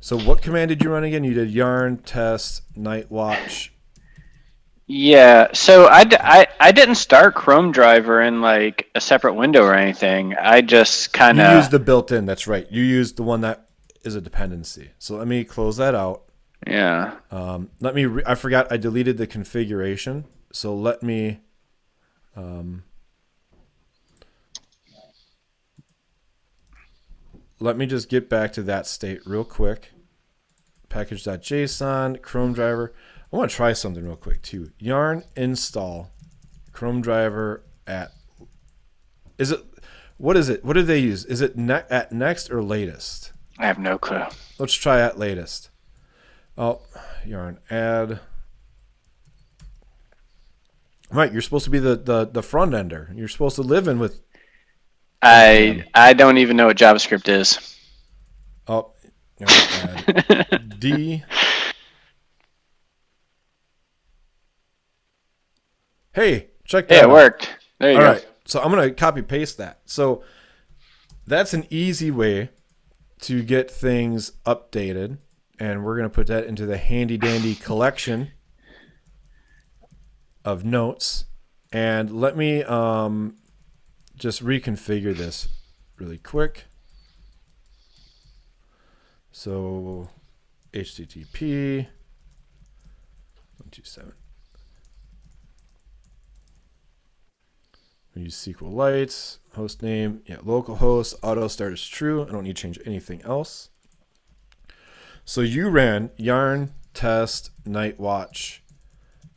So what command did you run again? You did yarn test nightwatch. Yeah, so I, I, I didn't start Chrome driver in like a separate window or anything. I just kind You of used the built-in. That's right. You used the one that is a dependency. So let me close that out. yeah. Um, let me. Re- I forgot. I deleted the configuration. So let me. Um, let me just get back to that state real quick. Package.json, Chrome driver. I want to try something real quick too. Yarn install Chrome driver at. Is it? What is it? What do they use? Is it ne- at next or latest? I have no clue. Let's try at latest. Oh, yarn add. Right, you're supposed to be the, the, the front ender. You're supposed to live in with. I I don't even know what JavaScript is. Oh, yarn add D. Hey, check that Yeah, it out. worked. There you All go. right, so I'm gonna copy paste that. So that's an easy way to get things updated, and we're gonna put that into the handy dandy collection of notes. And let me um, just reconfigure this really quick. So HTTP one two seven. We use SQLite, host name, yeah, localhost, auto start is true. I don't need to change anything else. So you ran yarn test nightwatch,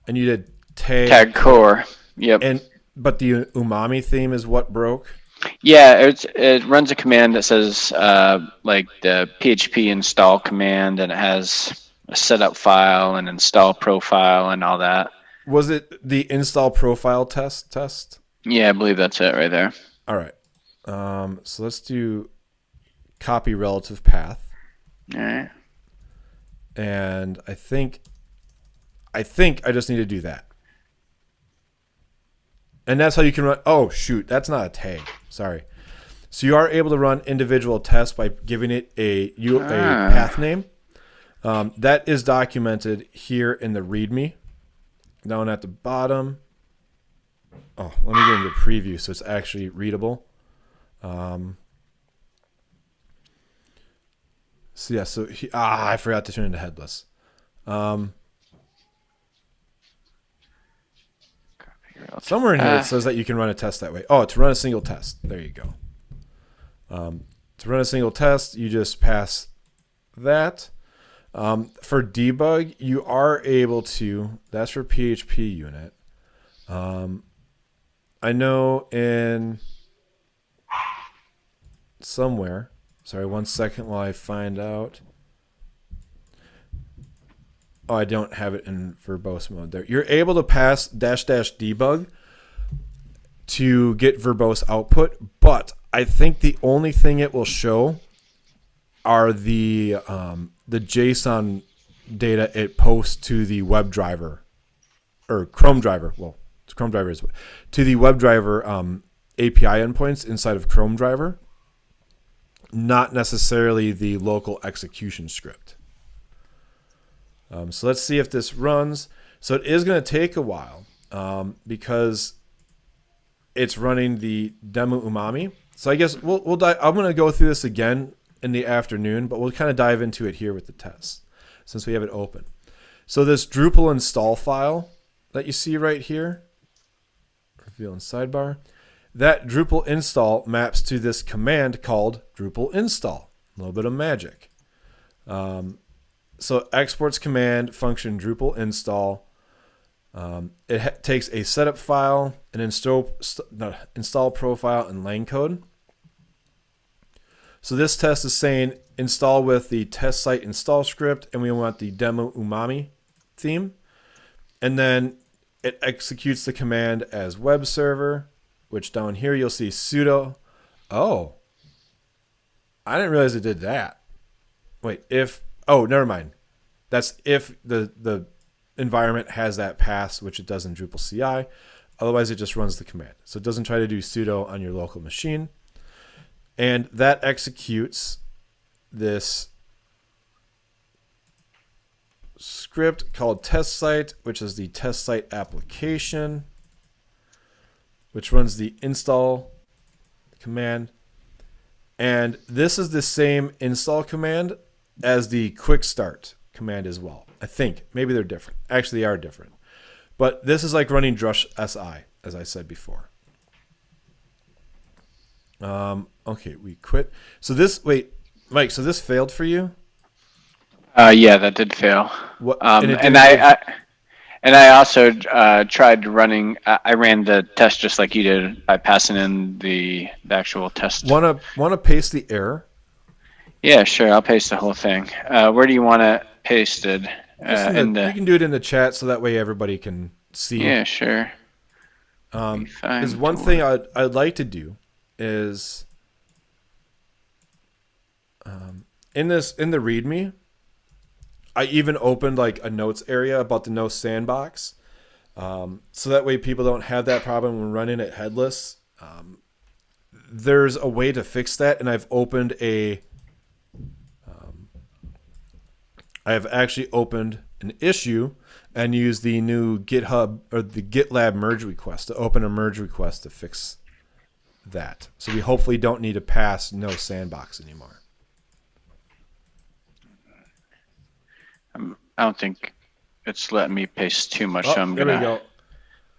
and you did tag, Tag core. Yep. and but the umami theme is what broke. Yeah, it's, it runs a command that says uh, like the PHP install command, and it has a setup file and install profile and all that. Was it the install profile test test? Yeah, I believe that's it right there. All right. Um, so let's do copy relative path. All right. and I think I think I just need to do that. And that's how you can run Oh shoot, that's not a tag. Sorry. So you are able to run individual tests by giving it a you a Ah. path name. Um, that is documented here in the README. Down at the bottom. Oh, let me get into preview so it's actually readable. Um, so yeah, so he, ah, I forgot to turn into headless. Um, somewhere in here Ah. it says that you can run a test that way. Oh, to run a single test. There you go. Um, to run a single test, you just pass that. Um, for debug, you are able to. That's for PHP unit. Um, I know in somewhere. Sorry, one second while I find out. Oh, I don't have it in verbose mode there. You're able to pass dash dash debug to get verbose output, but I think the only thing it will show are the um, the JSON data it posts to the WebDriver or Chrome driver. Well, Chrome driver is to the WebDriver um, API endpoints inside of Chrome driver, not necessarily the local execution script. Um, so let's see if this runs. So it is going to take a while um, because it's running the demo umami. So I guess we'll, we'll I'm going to go through this again in the afternoon, but we'll kind of dive into it here with the test since we have it open. So this Drupal install file that you see right here, reveal in sidebar, that Drupal install maps to this command called Drupal install. A little bit of magic. Um, so exports command function Drupal install Um, it takes a setup file, an install st- no, install profile, and lang code. So this test is saying install with the test site install script, and we want the demo umami theme, and then it executes the command as web server, which down here you'll see sudo. Oh, I didn't realize it did that. Wait, if oh, never mind. That's if the the environment has that pass, which it does in Drupal CI. Otherwise, it just runs the command. So it doesn't try to do sudo on your local machine. And that executes this script called test site, which is the test site application, which runs the install command. And this is the same install command as the quick start command as well. I think maybe they're different. Actually, they are different. But this is like running Drush SI, as I said before. Um, okay, we quit. So this, wait, Mike, so this failed for you? Uh, yeah, that did fail. What, Um, it and I, I and I also uh, tried running. I I ran the test just like you did by passing in the, the actual test. wanna wanna paste the error? Yeah, sure. I'll paste the whole thing. Uh, where do you want it pasted? Just Uh, in in the- the, you can do it in the chat so that way everybody can see. yeah, sure. Um, one thing I'd, I'd like to do is um, in this in the README, I even opened like a notes area about the no sandbox, um, so that way people don't have that problem when running it headless. Um, there's a way to fix that, and I've opened a. Um, I have actually opened an issue and used the new GitHub or the GitLab merge request to open a merge request to fix that. So we hopefully don't need to pass no sandbox anymore. I don't think it's letting me paste too much. Oh, so I'm gonna go.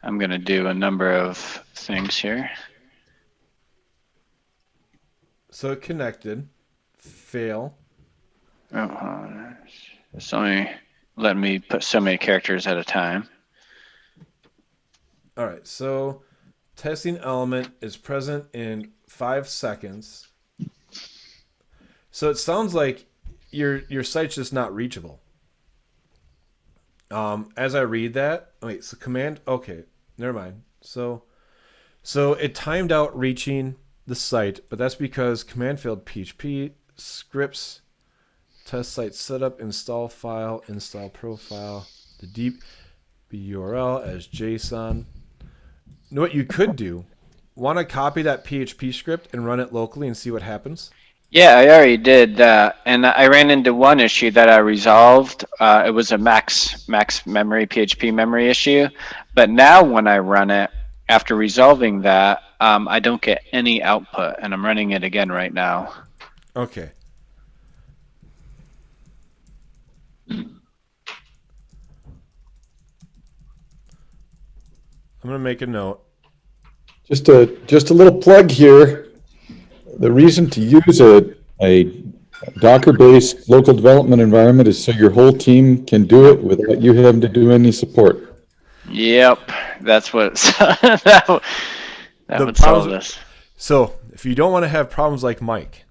I'm gonna do a number of things here. So connected. Fail. Oh, it's only letting me put so many characters at a time. All right. So testing element is present in five seconds. So it sounds like your your site's just not reachable. Um, as I read that, wait, so command, okay, never mind. So, so it timed out reaching the site, but that's because command failed PHP scripts, test site setup, install file, install profile, the deep URL as JSON. You know what you could do? Want to copy that PHP script and run it locally and see what happens? Yeah, I already did that, and I ran into one issue that I resolved. Uh, it was a max max memory PHP memory issue, but now when I run it after resolving that, um, I don't get any output, and I'm running it again right now. Okay. I'm gonna make a note. Just a, just a little plug here. The reason to use a, a Docker-based local development environment is so your whole team can do it without you having to do any support. Yep, that's what that, would- that The would solve this. So, if you don't want to have problems like Mike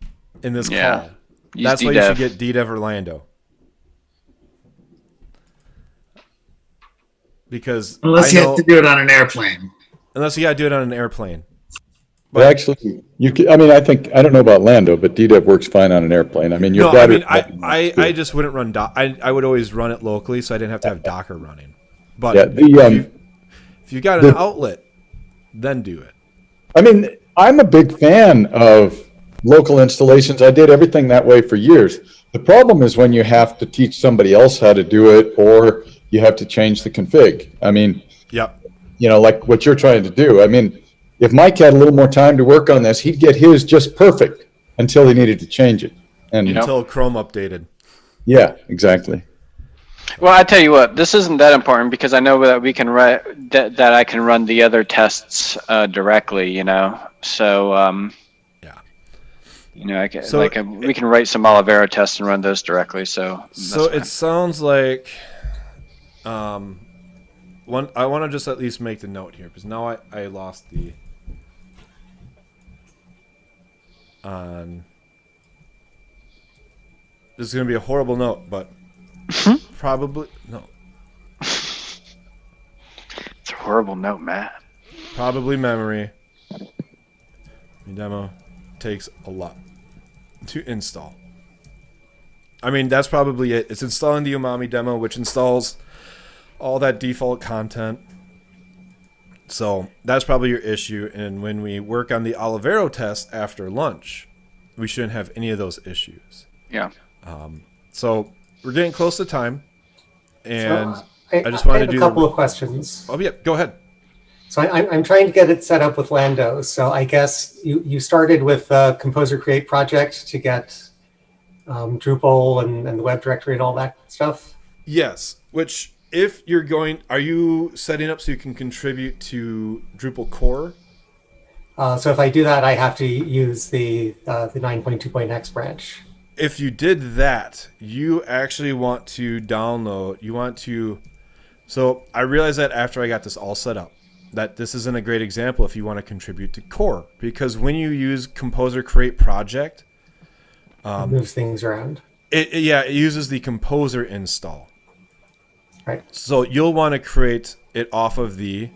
in this Yeah. call, Use that's why you should DDEV. get DDEV or Lando. Because Unless I you know, have to do it on an airplane. unless you gotta do it on an airplane. But actually, you can, I mean, I think, I don't know about Lando, but DDEV works fine on an airplane. I mean, your No, I mean, I, I, I just wouldn't run. Do- I, I would always run it locally, so I didn't have to have Docker running. But Yeah, the, if, um, you, if you got an the- outlet, then do it. I mean, I'm a big fan of local installations. I did everything that way for years. The problem is when you have to teach somebody else how to do it or you have to change the config. I mean, Yep. you know, like what you're trying to do. I mean, if Mike had a little more time to work on this, he'd get his just perfect until he needed to change it. And Yep. Until Chrome updated. yeah, exactly. Well, I tell you what, this isn't that important because I know that we can write that, that I can run the other tests uh, directly. You know, so um, Yeah. you know, I can So like uh we can write some Olivero tests and run those directly. So So that's it sounds like, um, one. I want to just at least make the note here because now I I lost the on. This is gonna be a horrible note, but hmm? probably no, It's a horrible note, Matt. probably memory. The demo takes a lot to install. I mean, that's probably it. It's installing the Umami demo, which installs all that default content. So that's probably your issue. And when we work on the Olivero test after lunch, we shouldn't have any of those issues. Yeah. So we're getting close to time. And So, I, I just wanted have to do a the- couple of questions. oh yeah, go ahead. So I, I'm- I'm trying to get it set up with Lando. So I guess you, you started with uh, Composer Create project to get um, Drupal and, and the web directory and all that stuff. Yes, which if you're going, are you setting up so you can contribute to Drupal core? Uh, so if I do that, I have to use the uh, the 9.2.x branch. if you did that, you actually want to download, you want to. So I realized that after I got this all set up, that this isn't a great example if you want to contribute to core. Because when you use Composer Create Project, Um, moves things around. it, it- yeah, it uses the Composer install. Right. So you'll want to create it off of the,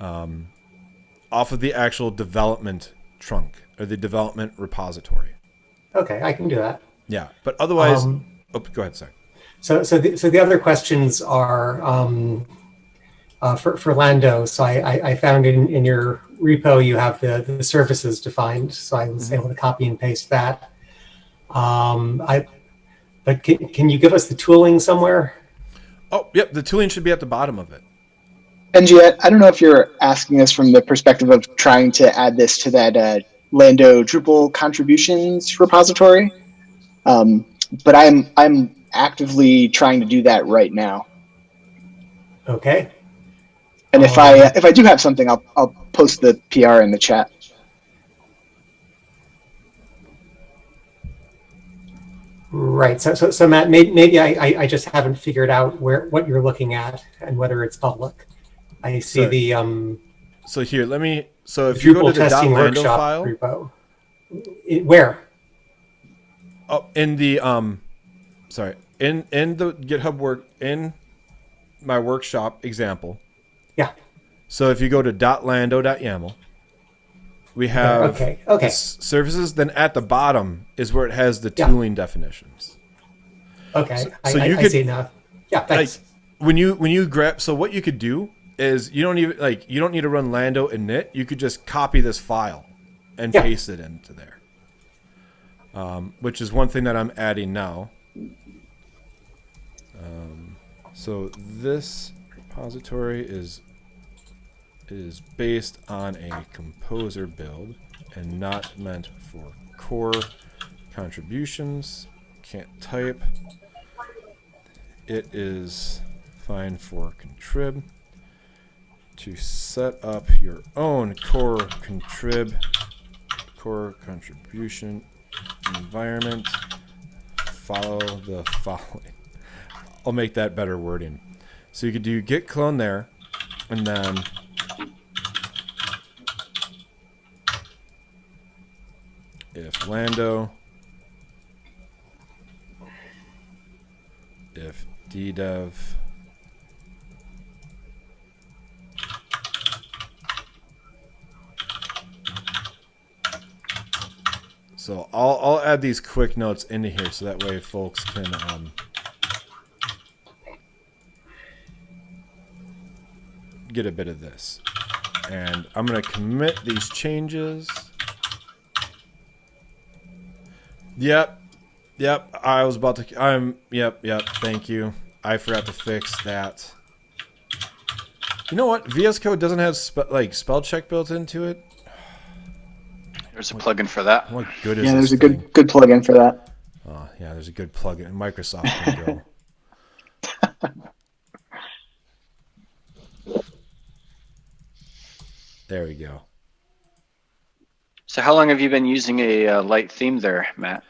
um, off of the actual development trunk or the development repository. Okay, I can do that. Yeah, but otherwise, Um, oh, go ahead, sorry. So, so the, so the other questions are um, uh, for, for Lando. So I, I, I found in, in your repo you have the, the services defined. So I was able to copy and paste that. Um, I, but can, can you give us the tooling somewhere? Oh, yep. The tooling should be at the bottom of it. And yet, I don't know if you're asking us from the perspective of trying to add this to that uh, Lando Drupal contributions repository, um, but I'm I'm actively trying to do that right now. Okay. And if I if I do have something, I'll I'll post the PR in the chat. Right. So, so, so Matt, maybe, maybe I, I, I just haven't figured out where what you're looking at and whether it's public. I see Sorry. the um, So here, let me. So if you go to the .lando file, repo. It- where? oh, in the um, sorry, in in the GitHub work in my workshop example. Yeah. So if you go to .lando.yaml, we have Okay. Okay. services. Then at the bottom is where it has the Yeah. tooling definitions. Okay. so I, you I, I could- see now. Yeah. like when you when you grab so what you could do is you don't even like you don't need to run lando init you could just copy this file and Yeah. paste it into there um, which is one thing that i'm adding now um, so this repository is is based on a composer build and not meant for core contributions. Can't type. It is fine for contrib. To set up your own core contrib core contribution environment follow the following. I'll make that better wording. So you could do git clone there and then if lando if ddev so I'll, I'll add these quick notes into here so that way folks can um, get a bit of this. And I'm gonna commit these changes yep Yep, I was about to. I'm. Yep, yep. Thank you. I forgot to fix that. You know what? VS Code doesn't have spe- like spell check built into it. There's a plugin for that. What good is Yeah, this there's a thing? good good plugin for that. Oh, yeah, there's a good plugin. In Microsoft can go. there we go. So how long have you been using a uh, light theme there, Matt?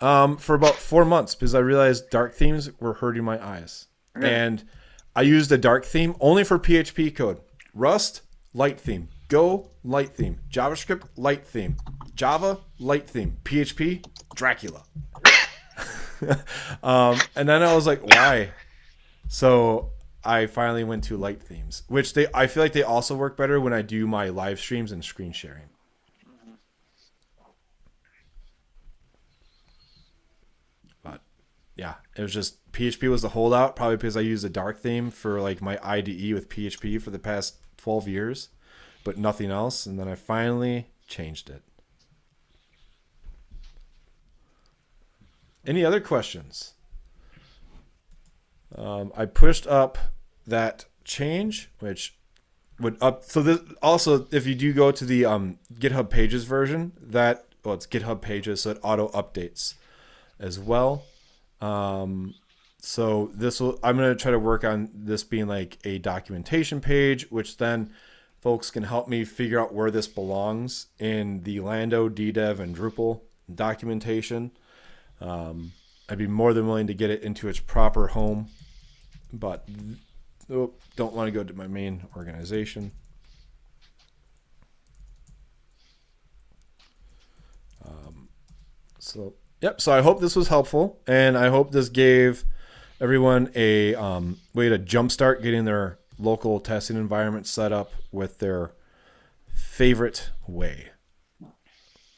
Um, for about four months because I realized dark themes were hurting my eyes, Really? and I used a dark theme only for PHP code. Rust, light theme. Go, light theme. JavaScript, light theme. Java, light theme. PHP, Dracula. um, and then I was like, why? So I finally went to light themes, which they I feel like they also work better when I do my live streams and screen sharing. But yeah, it was just PHP was the holdout, probably because I used a dark theme for like my IDE with PHP for the past 12 years, but nothing else. And then I finally changed it. Any other questions? Um, I pushed up that change, which would up. So this also, if you do go to the um, GitHub Pages version, that well, it's GitHub Pages, so it auto updates as well. Um, so this will. I'm gonna try to work on this being like a documentation page, which then folks can help me figure out where this belongs in the Lando, DDEV, and Drupal documentation. Um, I'd be more than willing to get it into its proper home, but oh, don't want to go to my main organization. Um, so, yep. So I hope this was helpful, and I hope this gave everyone a um, way to jumpstart getting their local testing environment set up with their favorite way.